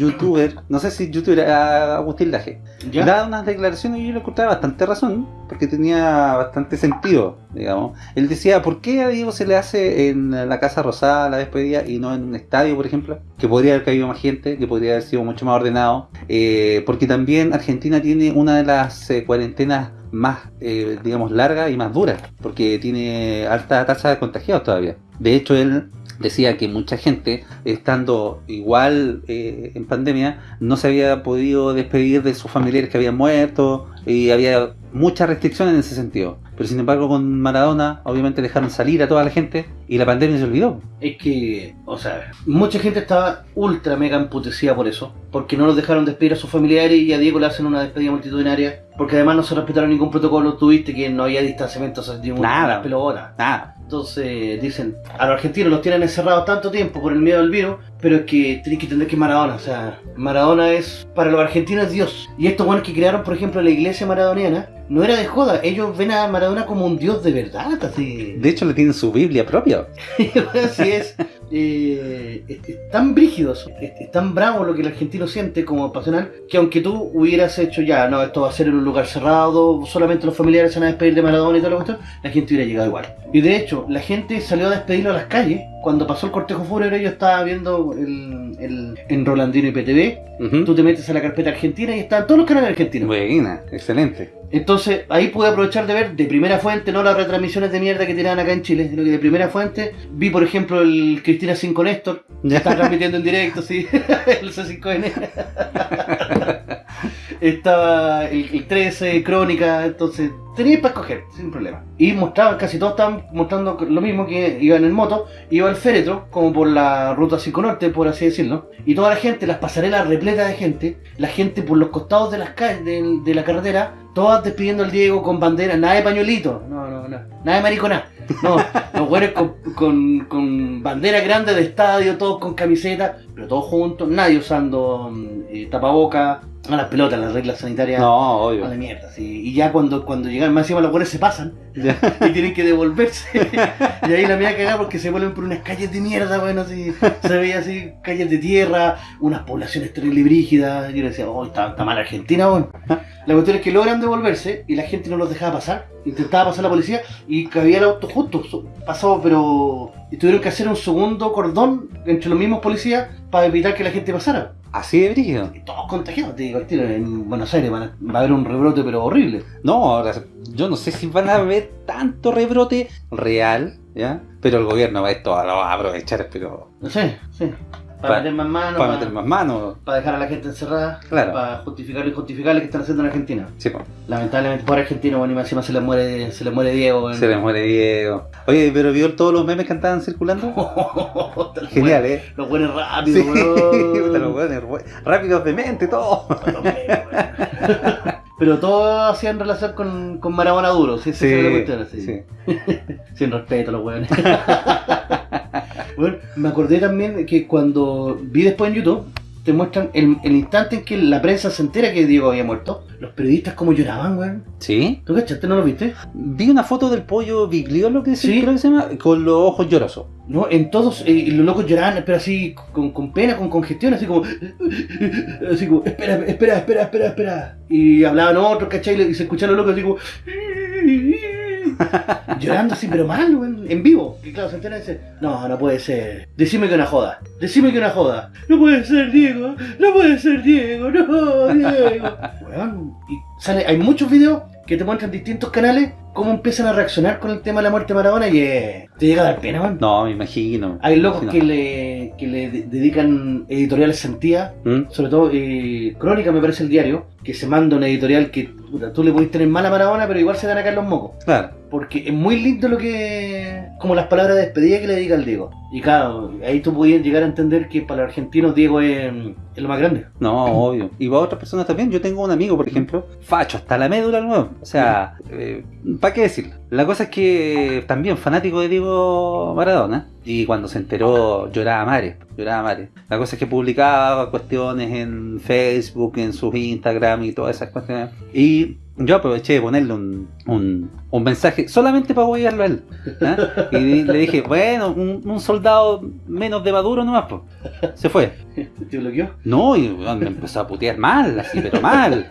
youtuber, no sé si youtuber, a Agustín Laje. ¿Ya? Daba unas declaraciones y yo le encontraba bastante razón, porque tenía bastante sentido, digamos. Él decía, ¿por qué a Diego se le hace en la Casa Rosada la despedida y no en un estadio, por ejemplo? Que podría haber caído más gente, que podría haber sido mucho más ordenado. Eh, porque también Argentina tiene una de las eh, cuarentenas más, eh, digamos, largas y más duras, porque tiene alta tasa de contagiados todavía. De hecho, él decía que mucha gente, estando igual eh, en pandemia, no se había podido despedir de sus familiares que habían muerto y había muchas restricciones en ese sentido. Pero sin embargo con Maradona obviamente dejaron salir a toda la gente y la pandemia se olvidó. Es que, o sea, mucha gente estaba ultra mega emputecida por eso, porque no los dejaron despedir a sus familiares y a Diego le hacen una despedida multitudinaria, porque además no se respetaron ningún protocolo, tuviste que no había distanciamiento, o sea, ni un- Nada. pelota. Nada. Entonces dicen, a los argentinos los tienen encerrados tanto tiempo por el miedo al virus, pero es que tenéis que entender que Maradona, o sea, Maradona es, para los argentinos es Dios. Y estos buenos que crearon, por ejemplo, la iglesia maradoniana, no era de joda, ellos ven a Maradona como un Dios de verdad, así. De hecho le tienen su Biblia propia. Así es. Eh, es, es tan brígido, es, es tan bravo lo que el argentino siente como pasional, que aunque tú hubieras hecho ya, no, esto va a ser en un lugar cerrado, solamente los familiares se van a despedir de Maradona y toda la cuestión, la gente hubiera llegado igual. Y de hecho, la gente salió a despedirlo a las calles. Cuando pasó el cortejo fúnebre, yo estaba viendo el, el- en Rolandino y PTV. Tú te metes a la carpeta argentina y están todos los canales argentinos. Buena, excelente. Entonces ahí pude aprovechar de ver de primera fuente, no las retransmisiones de mierda que tiraban acá en Chile, sino que de primera fuente vi, por ejemplo, el Cristina 5 Néstor, que Ya. está transmitiendo en directo, sí, el C5N. Estaba el, el 13, Crónica, entonces tenía para escoger, sin problema. Y mostraban, casi todos estaban mostrando lo mismo que iban en moto, iba al féretro, como por la ruta 5 Norte, por así decirlo, y toda la gente, las pasarelas repletas de gente, la gente por los costados de las calles, de, de la carretera, todas despidiendo al Diego con bandera, nada de pañuelito, no, no, no, nada de mariconá. No, los güeyes con, con, con bandera grande de estadio, todos con camiseta, pero todos juntos, nadie usando mm, eh, tapaboca, a las pelotas, las reglas sanitarias. No, A la obvio. mierda, sí. Y ya cuando, cuando llegan, más encima los buenos se pasan Ya. y tienen que devolverse. y ahí la mía cagada porque se vuelven por unas calles de mierda, bueno, así. Se veía así, calles de tierra, unas poblaciones terrible brígidas. Y yo decía, oh, está, está mal Argentina, bueno. La cuestión es que logran devolverse y la gente no los dejaba pasar. Intentaba pasar la policía y cabía el auto justo. Pasó, pero. Y tuvieron que hacer un segundo cordón entre los mismos policías para evitar que la gente pasara. Así de brígido. Y todos contagiados, te digo, en Buenos Aires van a- va a haber un rebrote, pero horrible. No, ahora yo no sé si van a haber tanto rebrote real, ¿ya? Pero el gobierno va esto lo va a aprovechar, pero No sé, sí. Para Pa- meter más manos, para meter más manos. para dejar a la gente encerrada, Claro. para justificar lo injustificable que están haciendo en Argentina. Sí, po. Lamentablemente por Argentina, bueno, y encima se le muere, se le muere Diego. se le muere Diego. Oye, pero vio todos los memes que andaban circulando. Genial, ¿eh? Los buenos Sí, rápidos, puta, los we- rápidos de mente, todo. Pero todo hacían relación con, con Maradona duro, sí, sí, sí, cuestión, sí. sí. Sin respeto a los weones. bueno, me acordé también que cuando vi después en YouTube, te muestran el, el instante en que la prensa se entera que Diego había muerto. Los periodistas como lloraban, weón. ¿Sí? ¿Tú cachaste? ¿No lo viste? Vi una foto del pollo bigliolo que Sí. creo que se llama, con los ojos llorosos. No, en todos, eh, los locos lloraban, pero así, con, con pena, con congestión, así como, así como, espera, espera, espera, espera, espera. Y hablaban otros, ¿cachai? Y se escuchaban los locos así como, llorando así, pero mal, weón, en vivo. Y claro, se enteran y dicen, no, no puede ser. Decime que una joda, decime que una joda. No puede ser, Diego, no puede ser, Diego, no, Diego. Weón, y sale, hay muchos videos que te muestran distintos canales cómo empiezan a reaccionar con el tema de la muerte de Maradona y eh, te llega a dar pena, weón. No, me imagino. Hay locos que le, que le de- dedican editoriales sentidas, ¿Mm? sobre todo eh, Crónica me parece el diario, que se manda una editorial que puta, tú le puedes tener mala Maradona, pero igual se van a caer los mocos. Claro. Porque es muy lindo lo que. como las palabras de despedida que le dedica al Diego. Y claro, ahí tú podías llegar a entender que para los argentinos Diego es, es lo más grande. No, obvio. Y para otras personas también. Yo tengo un amigo, por ejemplo, facho, hasta la médula nuevo. O sea, ¿para qué decirlo? La cosa es que también fanático de Diego Maradona. Y cuando se enteró, lloraba a mares. Lloraba a mares. La cosa es que publicaba cuestiones en Facebook, en sus Instagram y todas esas cuestiones. Y yo aproveché de ponerle un, un, un mensaje solamente para apoyarlo a él. ¿ah? Y le dije, bueno, un, un soldado menos de Maduro nomás, pues. Se fue. ¿Te bloqueó? No, y me empezó a putear mal, así, pero mal.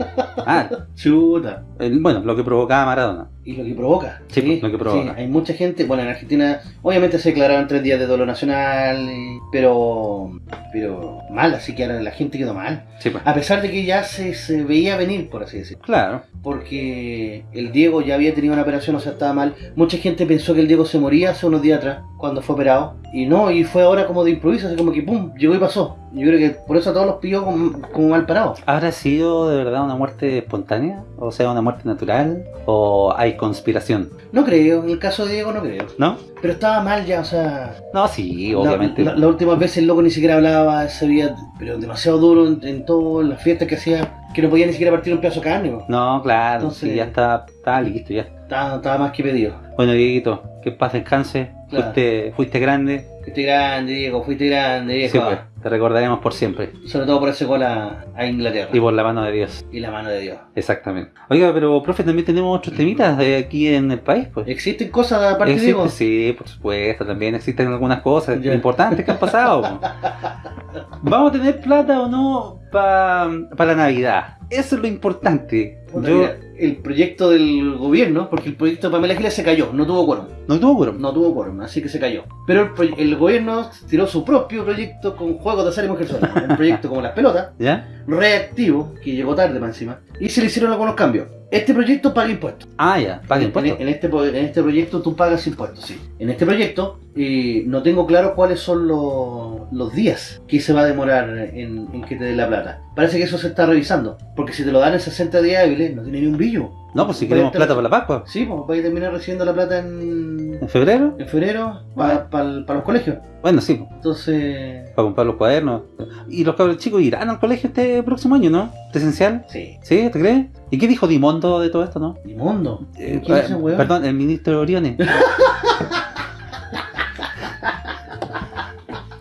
Mal. Chuta. El- bueno, lo que provocaba Maradona. Y lo que provoca. Sí, lo que provoca. hay mucha gente, bueno, en Argentina obviamente se declararon tres días de dolor nacional, pero pero mal, así que ahora la gente quedó mal. Sí, pues. A pesar de que ya se, se veía venir, por así decirlo. Claro. Porque el Diego ya había tenido una operación, o sea, estaba mal. Mucha gente pensó que el Diego se moría hace unos días atrás, cuando fue operado. Y no, y fue ahora como de improviso, así como que pum, llegó y pasó. Yo creo que por eso a todos los pilló como, como mal parados. ¿Habrá sido de verdad una muerte espontánea? O sea, una muerte natural? ¿O hay conspiración? No creo, en el caso de Diego no creo. ¿No? Pero estaba mal ya, o sea... No, sí, La- obviamente. La, la última vez el loco ni siquiera hablaba, se veía pero demasiado duro en, en todo, en las fiestas que hacía, que no podía ni siquiera partir un pedazo de carne. No, claro, Entonces- sí, ya está, está listo, ya. Estaba, estaba más que pedido. Bueno, Dieguito, que paz descanse. Claro. Fuiste, fuiste grande. Fuiste grande, Diego, fuiste grande. Sí, pues, te recordaremos por siempre. Sobre todo por ese gol a, a Inglaterra. Y por la mano de Dios. Y la mano de Dios. Exactamente. Oiga, pero profe, también tenemos otros temitas de aquí en el país, pues. ¿Existen cosas aparte de Diego? sí, por supuesto, también existen algunas cosas Ya. importantes que han pasado. ¿Vamos a tener plata o no para la Navidad? Eso es lo importante. Puta, Yo mira, el proyecto del gobierno, porque el proyecto de Pamela Giles se cayó, no tuvo quórum. no tuvo quórum. No tuvo quórum, así que se cayó. Pero el, el gobierno tiró su propio proyecto con juegos de azar y mujer sola. Un proyecto como las pelotas, ¿Ya? reactivo, que llegó tarde más encima, y se le hicieron algunos cambios. Este proyecto paga impuestos. Ah, ya, paga En, impuestos. en este, po- en este proyecto tú pagas impuestos, sí. En este proyecto eh, no tengo claro cuáles son los, los días que se va a demorar en, en que te den la plata. Parece que eso se está revisando. Porque si te lo dan en 60 días hábiles, no tiene ni un billo. No, pues si queremos plata para la Pascua. Sí, pues vais a terminar recibiendo la plata en, ¿En febrero? en febrero para los colegios. Bueno, sí, Entonces, para comprar los cuadernos. Y los cabros chicos irán al colegio este próximo año, ¿no? ¿Presencial? sí. ¿Sí? ¿Te crees? ¿Y qué dijo Dimondo de todo esto, no? Ni mundo. Eh, ¿Quién es ese eh, weón? perdón, el ministro Oriones.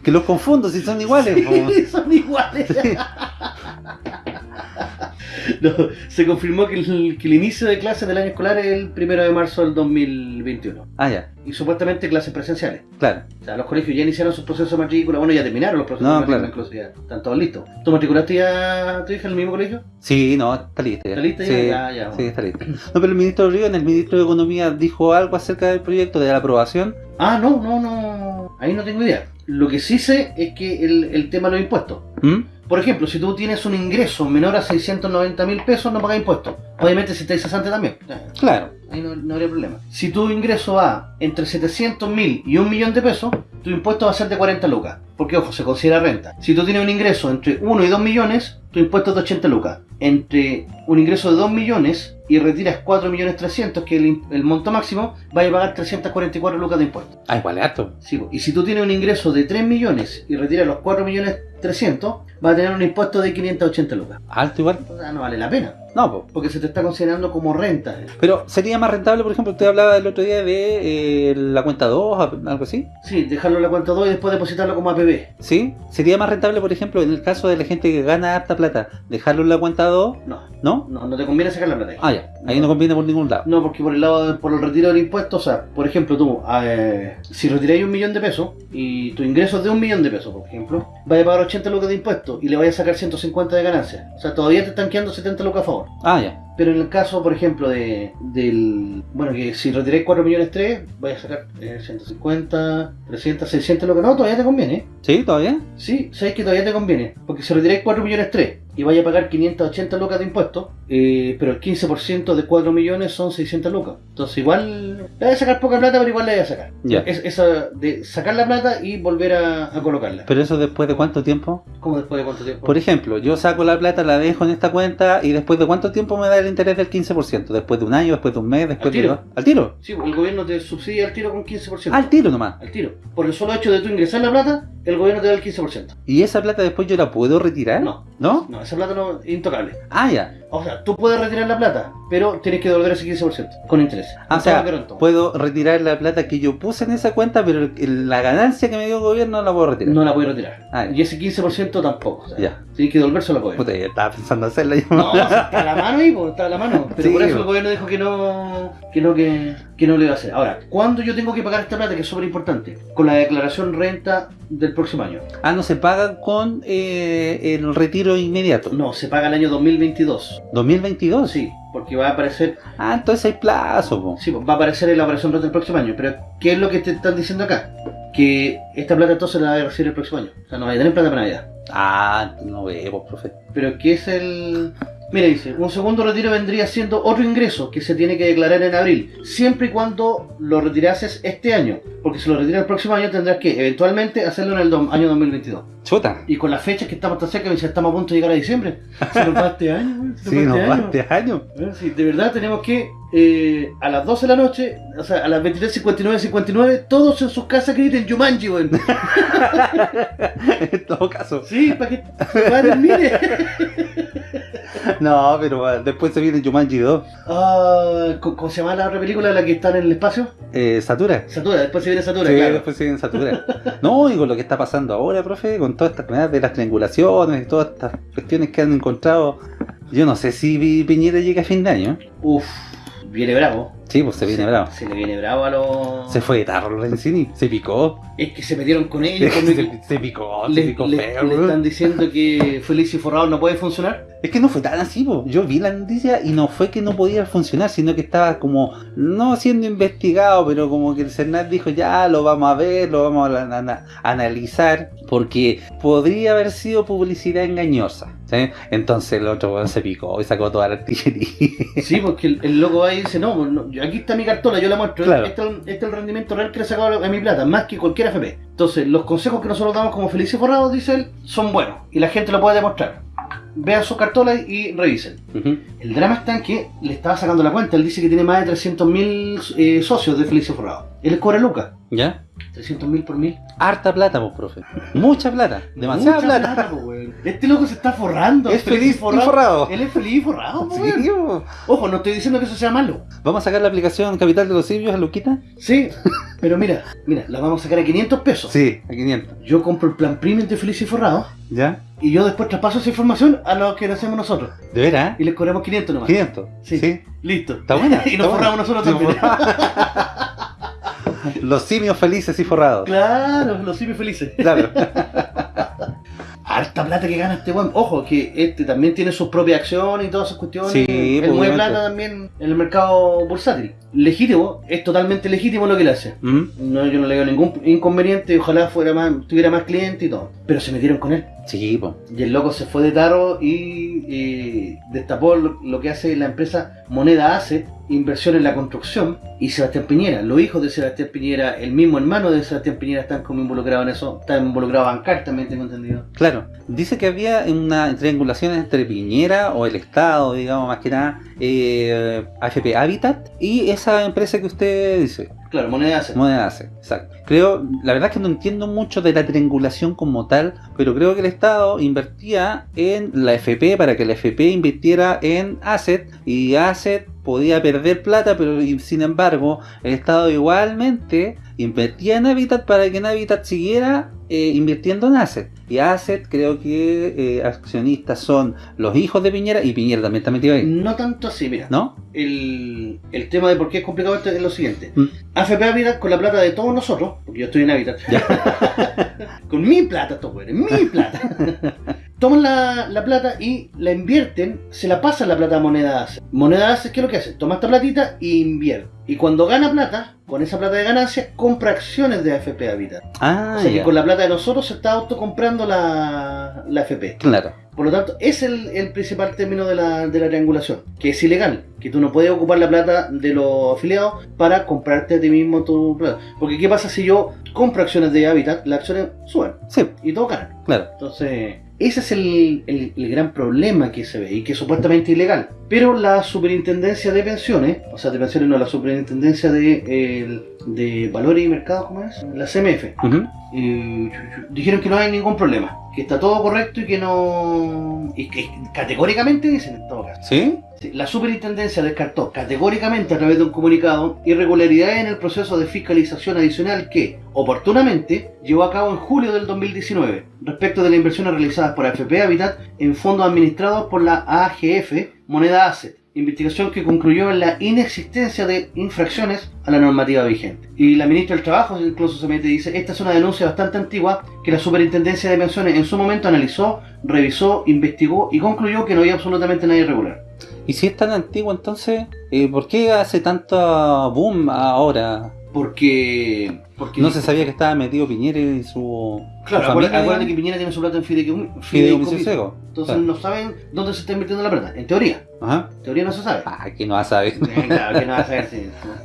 que los confundo si son iguales. po. Son iguales. No, se confirmó que el, que el inicio de clases del año escolar es el primero de marzo del 2021. Ah, ya, Y supuestamente clases presenciales. claro. O sea, los colegios ya iniciaron sus procesos de matrícula. Bueno, ya terminaron los procesos No, de matrícula, claro. incluso ya están todos listos. ¿Tú matriculaste ya tu hija en el mismo colegio? Sí, no, está lista ya. ¿Está lista ya? Sí, Ya, ya, sí, está lista. No, pero el ministro Río, en el ministro de Economía, dijo algo acerca del proyecto, de la aprobación. Ah, no, no, no. Ahí no tengo idea. Lo que sí sé es que el, el tema de los impuestos. ¿Mm? Por ejemplo, si tú tienes un ingreso menor a 690 mil pesos, no pagas impuestos. Obviamente si estás cesante también. Claro. Ahí no, no habría problema. Si tu ingreso va entre 700 mil y un millón de pesos, tu impuesto va a ser de 40 lucas. Porque, ojo, se considera renta. Si tú tienes un ingreso entre 1 y 2 millones, tu impuesto es de 80 lucas. Entre un ingreso de 2 millones y retiras 4 millones 300, que es el, el monto máximo, vas a pagar 344 lucas de impuestos. Ah, igual es harto. Sí, y si tú tienes un ingreso de 3 millones y retiras los 4 millones 300, vas a tener un impuesto de 580 lucas. Alto igual. O sea, no vale la pena. No, po. Porque se te está considerando como renta. Pero sería más rentable, por ejemplo, usted hablaba el otro día de eh, la cuenta 2, algo así. Sí, dejarlo en la cuenta 2 y después depositarlo como APB. ¿Sí? Sería más rentable, por ejemplo, en el caso de la gente que gana harta plata, dejarlo en la cuenta 2, No, ¿no? no, no te conviene sacar la plata. ahí. Ah, ya. Ahí no conviene por ningún lado. No, porque por el lado de- por el retiro del impuesto, o sea, por ejemplo, tú, eh, si retiráis un millón de pesos y tu ingreso es de un millón de pesos, por ejemplo, vas a pagar 80 lucas de impuestos y le vas a sacar 150 de ganancia. O sea, todavía te están quedando 70 lucas a favor. Ah, ya. Pero en el caso, por ejemplo, de del. Bueno, que si retiráis 4 millones 3, vais a sacar eh, 150, 300, 600 lucas. No, todavía te conviene. ¿Sí? ¿Todavía? Sí, sabes que todavía te conviene. Porque si retiráis 4 millones 3 y vais a pagar 580 lucas de impuestos, eh, pero el 15% de 4 millones son 600 lucas. Entonces, igual. Le vas a sacar poca plata, pero igual le vas a sacar. Ya. Es, esa de sacar la plata y volver a, a colocarla. ¿Pero eso después de cuánto tiempo? ¿Cómo después de cuánto tiempo? Por ejemplo, yo saco la plata, la dejo en esta cuenta y después de cuánto tiempo me da el interés del 15%? ¿Después de un año? ¿Después de un mes? ¿Después Al tiro. de dos? ¿Al tiro? Sí, el gobierno te subsidia el tiro con 15%. Al tiro nomás. Al tiro. Por el solo hecho de tú ingresar la plata, el gobierno te da el 15%. ¿Y esa plata después yo la puedo retirar? No. ¿No? No, esa plata no es intocable. Ah, ya. O sea, tú puedes retirar la plata, pero tienes que devolver ese 15% con interés. Ah, o sea, puedo retirar la plata que yo puse en esa cuenta, pero la ganancia que me dio el gobierno no la puedo retirar. No la puedes retirar. Ah, Y ese 15% tampoco. O sea, Ya. Tienes que devolvérselo al gobierno. Puta, ya estaba pensando hacerla yo. No, está a la mano pues, está a la mano. Pero Sí, por eso el gobierno dijo que no, que no, que, que no lo iba a hacer. Ahora, ¿cuándo yo tengo que pagar esta plata? Que es súper importante. Con la declaración renta del próximo año. Ah, no se paga con eh, el retiro inmediato. No, se paga el año 2022. 2022. Sí, porque va a aparecer Ah, entonces hay plazo, po. Sí, va a aparecer en la operación renta el próximo año. Pero, ¿qué es lo que te están diciendo acá? Que esta plata entonces la vas a recibir el próximo año. O sea, no vas a tener plata para Navidad. Ah, no veo, profe. Pero, ¿qué es el...? Mira, dice, un segundo retiro vendría siendo otro ingreso que se tiene que declarar en abril, siempre y cuando lo retirases este año. Porque si lo retiras el próximo año tendrás que eventualmente hacerlo en el año 2022. Chuta. Y con las fechas que estamos tan cerca, estamos a punto de llegar a diciembre. Se nos va este año, se Sí, nos nos va este año. este. Eh, Sí, de verdad tenemos que eh, a las 12 de la noche, o sea, a las 23.59, 59, todos en sus casas griten Jumanji, weón. en todo caso. Sí, para que se termine. No, pero ah, después se viene Jumanji 2. Ah, ¿cómo se llama la otra película, la que está en el espacio? Eh, Satura. Satura, después se viene Satura, Sí, claro. después se viene Satura. no, y con lo que está pasando ahora, profe, con todas estas cosas de las triangulaciones y todas estas cuestiones que han encontrado. Yo no sé si Pi- Piñera llega a fin de año. Uf, viene bravo. Sí, pues se viene bravo. Se le viene bravo a los... Se fue de tarro Lorenzini, se picó. Es que se metieron con ellos. con el- se, se picó, se le, picó le- feo. le están diciendo que Feliz y Forrado no puede funcionar. Es que no fue tan así, po. yo vi la noticia y no fue que no podía funcionar, sino que estaba como, no siendo investigado, pero como que el Cernat dijo, ya lo vamos a ver, lo vamos a, ana- analizar, porque podría haber sido publicidad engañosa. ¿sí? Entonces el otro se picó y sacó toda la artillería. Sí, porque el, el loco va y dice, no, no, yo- aquí está mi cartola, yo la muestro. Claro. Este, es el- este es el rendimiento real que le he sacado a mi plata, más que cualquier FP. Entonces, los consejos que nosotros damos como felices forrados, dice él, son buenos. Y la gente lo puede demostrar. Vean sus cartolas y revisen. El drama está en que le estaba sacando la cuenta. Él dice que tiene más de 300.000 eh, socios de Felices Forrados. Él les cobra lucas. ¿Ya? 300.000 por mil. Harta plata, pues, profe. Mucha plata, demasiada Mucha plata. po, weón. Este loco se está forrando. Es feliz y forrado. Él es feliz y forrado, po, Sí, po. Ojo, no estoy diciendo que eso sea malo. Vamos a sacar la aplicación Capital de los Simios a Luquita. Sí, pero mira, mira, la vamos a sacar a 500 pesos. Sí, a 500. Yo compro el plan premium de Feliz y Forrado ¿Ya? Y yo después traspaso esa información a los que lo hacemos nosotros. ¿De veras? Y les cobramos 500 nomás. 500. Sí. Sí. Listo. Está buena. y nos forramos nosotros también. Los simios felices y forrados. claro, los simios felices. Claro. Harta plata que gana este weón. Ojo, que este también tiene sus propias acciones y todas esas cuestiones. Sí, Él pues, mueve plata también en el mercado bursátil. Legítimo, es totalmente legítimo lo que le hace. ¿Mm? No, yo no le veo ningún inconveniente, ojalá fuera más, tuviera más clientes y todo. Pero se metieron con él. Sí. Y el loco se fue de tarro y, eh, destapó lo, lo que hace la empresa Moneda Asset, inversión en la construcción, y Sebastián Piñera. Los hijos de Sebastián Piñera, el mismo hermano de Sebastián Piñera, están como involucrados en eso. Están involucrados Bancar también, tengo entendido. Claro. Dice que había una triangulación entre Piñera o el Estado, digamos, más que nada, eh, AFP Habitat y esa empresa que usted dice. Claro, Moneda Asset. Moneda exacto. Creo, la verdad es que no entiendo mucho de la triangulación como tal, pero creo que el Estado invertía en la FP para que la FP invirtiera en Asset y Asset podía perder plata, pero sin embargo el Estado igualmente invertía en Habitat para que en Habitat siguiera eh, invirtiendo en Asset. Y Asset creo que eh, accionistas son los hijos de Piñera y Piñera también está metido ahí, No tanto así, mira. ¿no? El, el tema de por qué es complicado esto es lo siguiente. Mm. AFP Habitat con la plata de todos nosotros, porque yo estoy en Habitat, con mi plata, estos güeyes, mi plata. Toman la, la plata y la invierten, se la pasan la plata a Moneda Asset. Moneda Asset, ¿qué es lo que hace? Toma esta platita y invierte. Y cuando gana plata, con esa plata de ganancia, compra acciones de AFP Habitat. Ah, o sea que con la plata de nosotros se está autocomprando la, la AFP. Claro. Por lo tanto, es el, el principal término de la, de la triangulación, que es ilegal, que tú no puedes ocupar la plata de los afiliados para comprarte a ti mismo tu plata. Porque ¿qué pasa si yo compro acciones de Habitat? Las acciones suben Sí, y todos ganan. claro. Entonces, ese es el, el- el gran problema que se ve y que es supuestamente ilegal. Pero la superintendencia de pensiones, o sea, de pensiones no, la superintendencia de, el- de valores y mercados, ¿cómo es? La CMF. Eh, dijeron que no hay ningún problema, que está todo correcto y que no. y que categóricamente dicen en todo caso. ¿Sí? La superintendencia descartó categóricamente a través de un comunicado irregularidades en el proceso de fiscalización adicional que, oportunamente, llevó a cabo en julio del 2019 respecto de las inversiones realizadas por AFP Habitat en fondos administrados por la AGF Moneda Asset. Investigación que concluyó en la inexistencia de infracciones a la normativa vigente. Y la ministra del Trabajo incluso se mete y dice, esta es una denuncia bastante antigua que la Superintendencia de Pensiones en su momento analizó, revisó, investigó y concluyó que no había absolutamente nada irregular. Y si es tan antiguo, entonces, eh, ¿por qué hace tanto boom ahora? Porque... porque No se sabía que estaba metido Piñera y su, Claro, acuérdate, que? Piñera tiene su plata en fideicomiso. Fideicomiso ciego. Entonces Claro. no saben dónde se está invirtiendo la plata. En teoría. Ajá. En teoría no se sabe. Ah, que no va a saber. Eh, claro, que no va a saber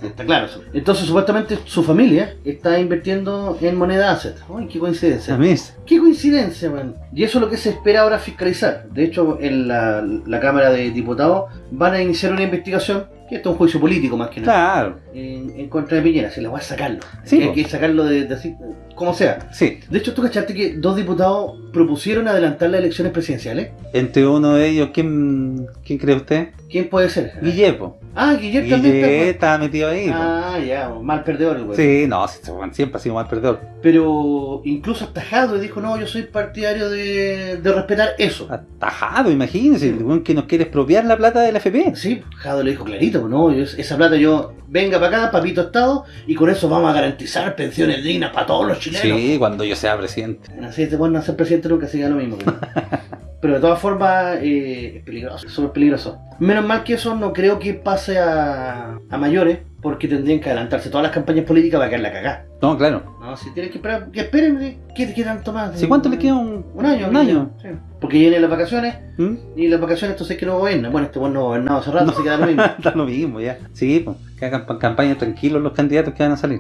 está claro eso. Entonces supuestamente su familia está invirtiendo en moneda asset. Uy, qué coincidencia. Qué coincidencia, man. Y eso es lo que se espera ahora fiscalizar. De hecho, en la, la Cámara de Diputados van a iniciar una investigación, esto es un juicio político más que nada, Claro. en, en contra de Piñera. Se la va a sacarlo. Sí, hay que sacarlo de, de así, como sea. Sí. De hecho, ¿tú cachaste que dos diputados propusieron adelantar las elecciones presidenciales? Entre uno de ellos, ¿quién, quién cree usted? ¿Quién puede ser? Guillepo. Ah, Guillermo también está. estaba metido ahí. po. Ah, ya, mal perdedor el güey. Sí, no, sí, siempre ha sido mal perdedor. Pero incluso hasta Jadwe dijo, no, yo soy partidario de, de respetar eso. Atajado, imagínense, el weón que nos quiere expropiar la plata del FP. Sí, Jadwe le dijo clarito, no, esa plata yo, venga para acá, papito Estado, y con eso vamos a garantizar pensiones dignas para todos los chilenos. Sí, cuando yo sea presidente. Así te pueden hacer presidente nunca siga lo mismo. Pero de todas formas eh, es peligroso, es súper peligroso. Menos mal que eso no creo que pase a, a mayores, porque tendrían que adelantarse todas las campañas políticas para que la cagá. No, claro. No, si tienen que esperar, que esperen, ¿qué, qué tanto más? ¿Sí, ¿Cuánto le queda? Un, Un año. Un año. Sí. Porque vienen las vacaciones, ¿Mm? y las vacaciones entonces que no gobierna. Bueno, este bueno no gobernado hace rato, No. así que da lo mismo. Da lo mismo, ya. Sí, pues, que hagan pa- campaña tranquilos los candidatos que van a salir.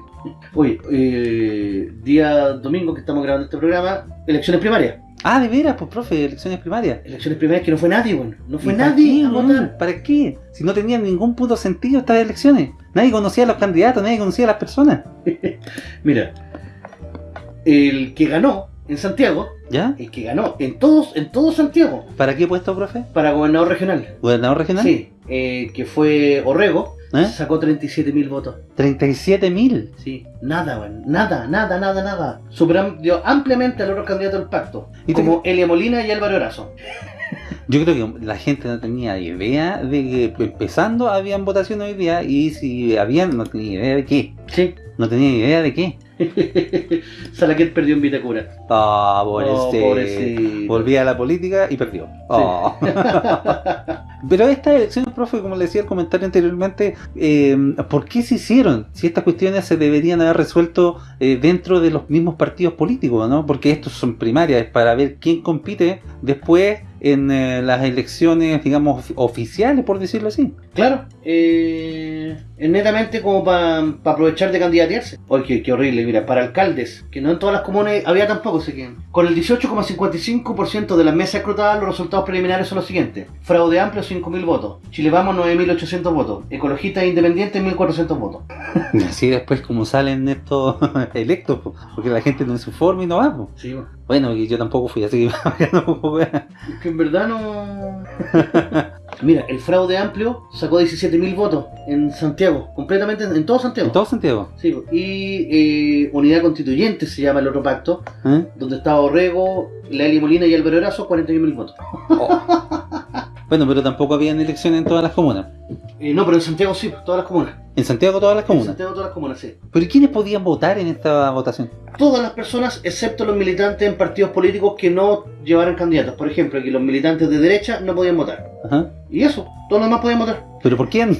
Oye, eh, día domingo que estamos grabando este programa, elecciones primarias. Ah, de veras, pues, profe, elecciones primarias. Elecciones primarias que no fue nadie, bueno. No fue ¿Y para nadie a votar. ¿Para qué? Si no tenían ningún puto sentido estas elecciones. Nadie conocía a los candidatos, nadie conocía a las personas. Mira, el que ganó en Santiago, ¿Ya? el que ganó en todos, en todo Santiago, ¿Para qué puesto, profe? para gobernador regional. ¿Gobernador regional? Sí, eh, que fue Orrego, ¿Eh? Sacó 37.000 votos. 37.000. Sí, nada. Nada, nada, nada, nada. Superó ampliamente al otro candidato del pacto. ¿Y te- como Elia Molina y Álvaro Erazo. Yo creo que la gente no tenía idea de que empezando habían votaciones hoy día y si habían no tenía idea de qué. Sí. No tenía idea de qué. Salaquet perdió en Vitacura. Ah, Oh, pobrecito. Volvía a la política y perdió. Ah. Pero estas elecciones, profe, como le decía el comentario anteriormente, eh, ¿por qué se hicieron? Si estas cuestiones se deberían haber resuelto eh, dentro de los mismos partidos políticos, ¿no? Porque estos son primarias, es para ver quién compite después en eh, las elecciones, digamos, ofi- oficiales, por decirlo así. Claro, eh, es netamente como para aprovechar de candidatearse. Oye, qué, qué horrible, mira, para alcaldes, que no en todas las comunas había tampoco, sé que con el 18,55% de las mesas escrutadas, los resultados preliminares son los siguientes: Fraude amplio, 5.000 votos. Chile Vamos, 9.800 votos. Ecologistas independientes, 1.400 votos. Y así después como salen estos electos, po, porque la gente no se informa y no va. Sí, bueno. Y yo tampoco fui, así que tampoco Es que en verdad no. Mira, el fraude amplio sacó 17.000 votos en Santiago, completamente en, en todo Santiago. En todo Santiago. Sí, y eh, Unidad Constituyente se llama el otro pacto, ¿eh? donde estaba Orrego, Lali Molina y Álvaro Erazo, 41.000 votos. Bueno, pero tampoco habían elecciones en todas las comunas. Eh, no, pero en Santiago sí, todas las comunas. En Santiago todas las En comunas. Santiago todas las comunas, sí. ¿Pero quiénes podían votar en esta votación? Todas las personas, excepto los militantes en partidos políticos que no llevaran candidatos. Por ejemplo, aquí los militantes de derecha no podían votar. Ajá. Y eso, todos los demás podían votar. ¿Pero por quién?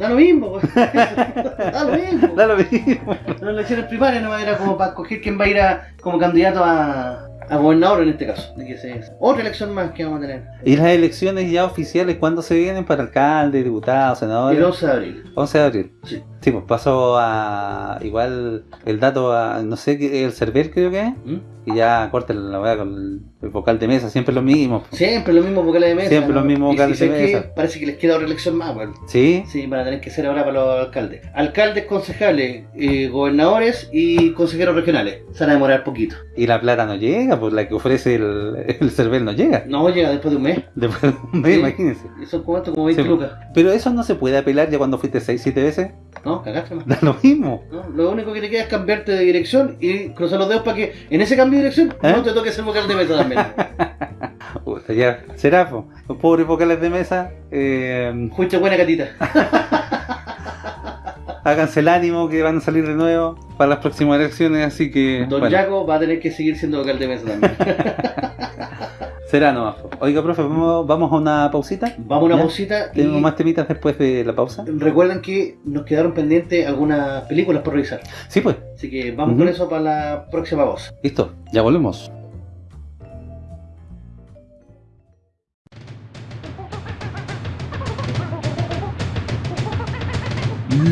Da lo mismo, pues. da lo mismo. Da lo mismo. Las elecciones primarias no era como para escoger quién va a ir a, como candidato a, a gobernador en este caso. De que se- otra elección más que vamos a tener. ¿Y las elecciones ya oficiales cuándo se vienen para alcalde, diputados, El senadores? 11 de abril. 11 de abril. Sí. Sí, pues pasó a. Igual el dato a. No sé, el Cervel creo que es. ¿Mm? Y ya corten la weá con el, vocal de mesa, siempre lo mismo. Siempre los mismos vocales de mesa. Siempre los mismos vocales si de sé que mesa. Parece que les queda otra elección más, bueno. ¿Sí? Sí, van a tener que ser ahora para los alcaldes. Alcaldes, concejales, eh, gobernadores y consejeros regionales. Se van a demorar poquito. Y la plata no llega, pues la que ofrece el, el Cervel no llega. No llega después de un mes. Después de un mes, Sí. imagínense. Como esto, como 20 Sí. lucas. Pero eso no se puede apelar ya cuando fuiste 6, 7 veces. No, cagaste más. Da lo mismo. No, lo único que te queda es cambiarte de dirección y cruzar los dedos para que en ese cambio de dirección ¿Eh? no te toque ser vocal de mesa también. Puta, ya. Será, po. Los pobres vocales de mesa. Eh, Fuiste buena catita. háganse el ánimo que van a salir de nuevo para las próximas elecciones. Así que. Don bueno, Jaco va a tener que seguir siendo vocal de mesa también. será nomás. Oiga, profe, ¿vamos, vamos a una pausita. Vamos a una ¿Ya? pausita y Tenemos más temitas después de la pausa. recuerden que nos quedaron pendientes algunas películas por revisar. Sí, pues. Así que vamos con eso para la próxima pausa. Listo, ya volvemos.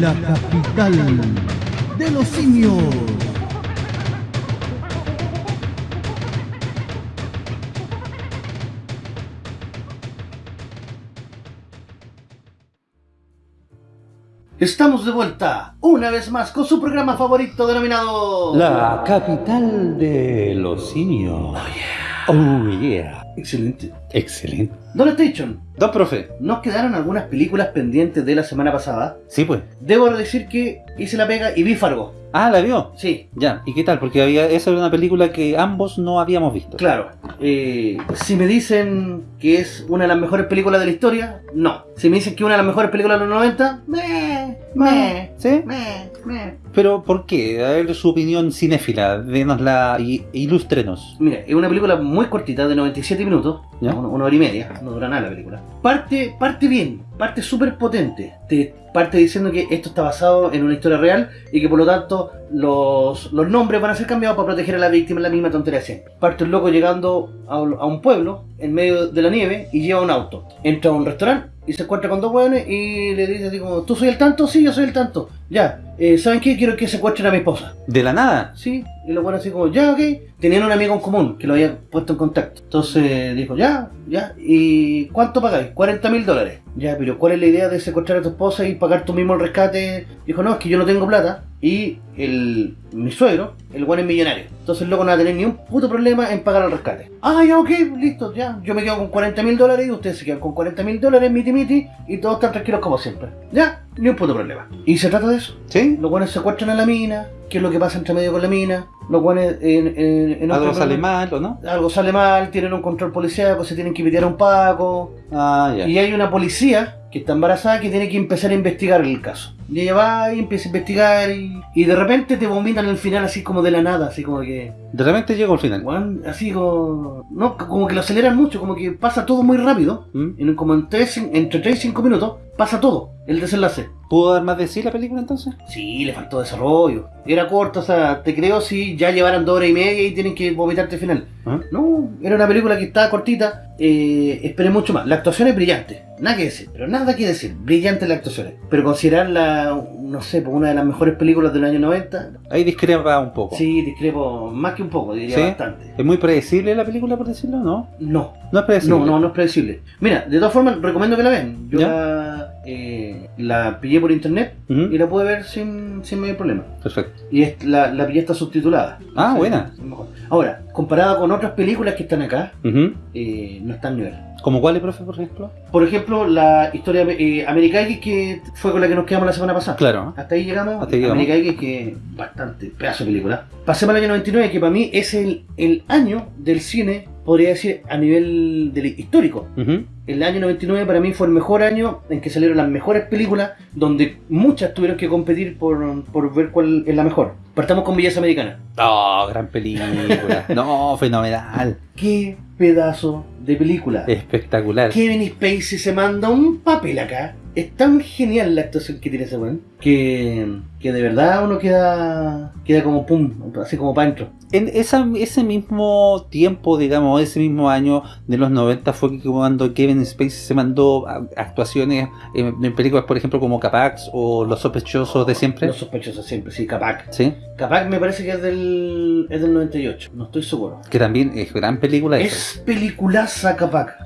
La capital de los simios. Estamos de vuelta, una vez más, con su programa favorito denominado... La capital de los simios. Oh yeah. Excelente. Excelente. Station, Don profe. nos quedaron algunas películas pendientes de la semana pasada. Sí, pues. Debo decir que hice la pega y vi Fargo. Ah, ¿la vio? Sí, Ya. ¿Y qué tal? Porque había esa era una película que ambos no habíamos visto. claro. Eh, si me dicen que es una de las mejores películas de la historia, no. Si me dicen que es una de las mejores películas de los 90, meh, meh, ¿Sí? meh, meh. Pero ¿por qué? A ver su opinión cinéfila. Denosla y ilústrenos. Mira, es una película muy cortita, de 97 minutos, ¿Ya? una, una hora y media, no dura nada la película. Parte, parte bien, parte súper potente. Te parte diciendo que esto está basado en una historia real y que por lo tanto los, los nombres van a ser cambiados para proteger a la víctima, la misma tontería siempre. Parte un loco llegando a un pueblo en medio de la nieve y lleva un auto. Entra a un restaurante y se encuentra con dos hueones y le dice así como, ¿tú soy el tanto? Sí, yo soy el tanto. Ya, eh, ¿saben qué? Quiero que secuestren a mi esposa. De la nada. Sí, Y los buenos así como, ya, ok. Tenían un amigo en común que lo había puesto en contacto. Entonces dijo, ya, ya. ¿Y cuánto pagáis? 40 mil dólares. Ya, pero ¿cuál es la idea de secuestrar a tu esposa y pagar tú mismo el rescate? Dijo, no, es que yo no tengo plata. Y el, mi suegro, el buen es millonario. Entonces el loco no va a tener ni un puto problema en pagar el rescate. Ah, ya, ok, listo, ya. Yo me quedo con 40 mil dólares y ustedes se quedan con 40 mil dólares, miti miti, y todos están tranquilos como siempre. Ya, ni un puto problema. Y se trata de eso. ¿Sí? Los buenos secuestran a la mina, qué es lo que pasa entre medio con la mina. Los buenos en, en, en Algo sale mal, ¿o no? Algo sale mal, tienen un control policial, se tienen que pitear a un paco. Ah, ya. Y hay una policía que está embarazada que tiene que empezar a investigar el caso. Y ella va y empieza a investigar y, y de repente te vomitan el final así como de la nada, así como que... De repente llegó al final. así como... No, como que lo aceleran mucho, como que pasa todo muy rápido. ¿Mm? En, como en tres- entre 3 y 5 minutos pasa todo, el desenlace. ¿Pudo dar más de sí la película entonces? Sí, le faltó desarrollo. Era corto, o sea, te creo si ya llevaran dos horas y media y tienen que vomitarte el final. ¿Ah? No, era una película que estaba cortita. Eh, esperé mucho más. La actuación es brillante. Nada que decir, pero nada que decir. Brillante la actuación. Pero considerarla, no sé, por una de las mejores películas del año 90, Ahí discrepa un poco. sí, discrepo más que un poco, diría ¿Sí? bastante. ¿Es muy predecible la película, por decirlo? ¿No? No, No es predecible. no, no, no es predecible. Mira, de todas formas, recomiendo que la vean. Yo ¿Ya? la, eh, la pillé por internet y la pude ver sin, sin mayor problema. Perfecto. Y es- la, la pilla está subtitulada. Ah, Sí, buena. Ahora, comparada con otras películas que están acá, eh, no está al nivel. ¿Como cuál, profe, por ejemplo? Por ejemplo, la historia eh, American X que fue con la que nos quedamos la semana pasada. Claro. Hasta ahí llegamos. Hasta ahí llegamos. American X que bastante pedazo de película. Pasemos al año 99 que para mí es el, el año del cine, podría decir, a nivel del histórico. Ujú. El año 99 para mí fue el mejor año en que salieron las mejores películas, donde muchas tuvieron que competir por, por ver cuál es la mejor. Partamos con Belleza Americana. Oh, gran película. no, fenomenal. ¡Qué pedazo de película! Espectacular. Kevin Spacey se manda un papel acá. Es tan genial la actuación que tiene ese weón que, que de verdad uno queda queda como pum, así como para adentro. En esa, ese mismo tiempo, digamos, ese mismo año de los 90 fue cuando Kevin Spacey se mandó a- actuaciones en, en películas, por ejemplo, como Capax o Los sospechosos de siempre. Los sospechosos siempre, sí, Capac. Sí, Capac me parece que es del, es del 98, no estoy seguro. que también es gran película. esa. Es peliculaza Capac.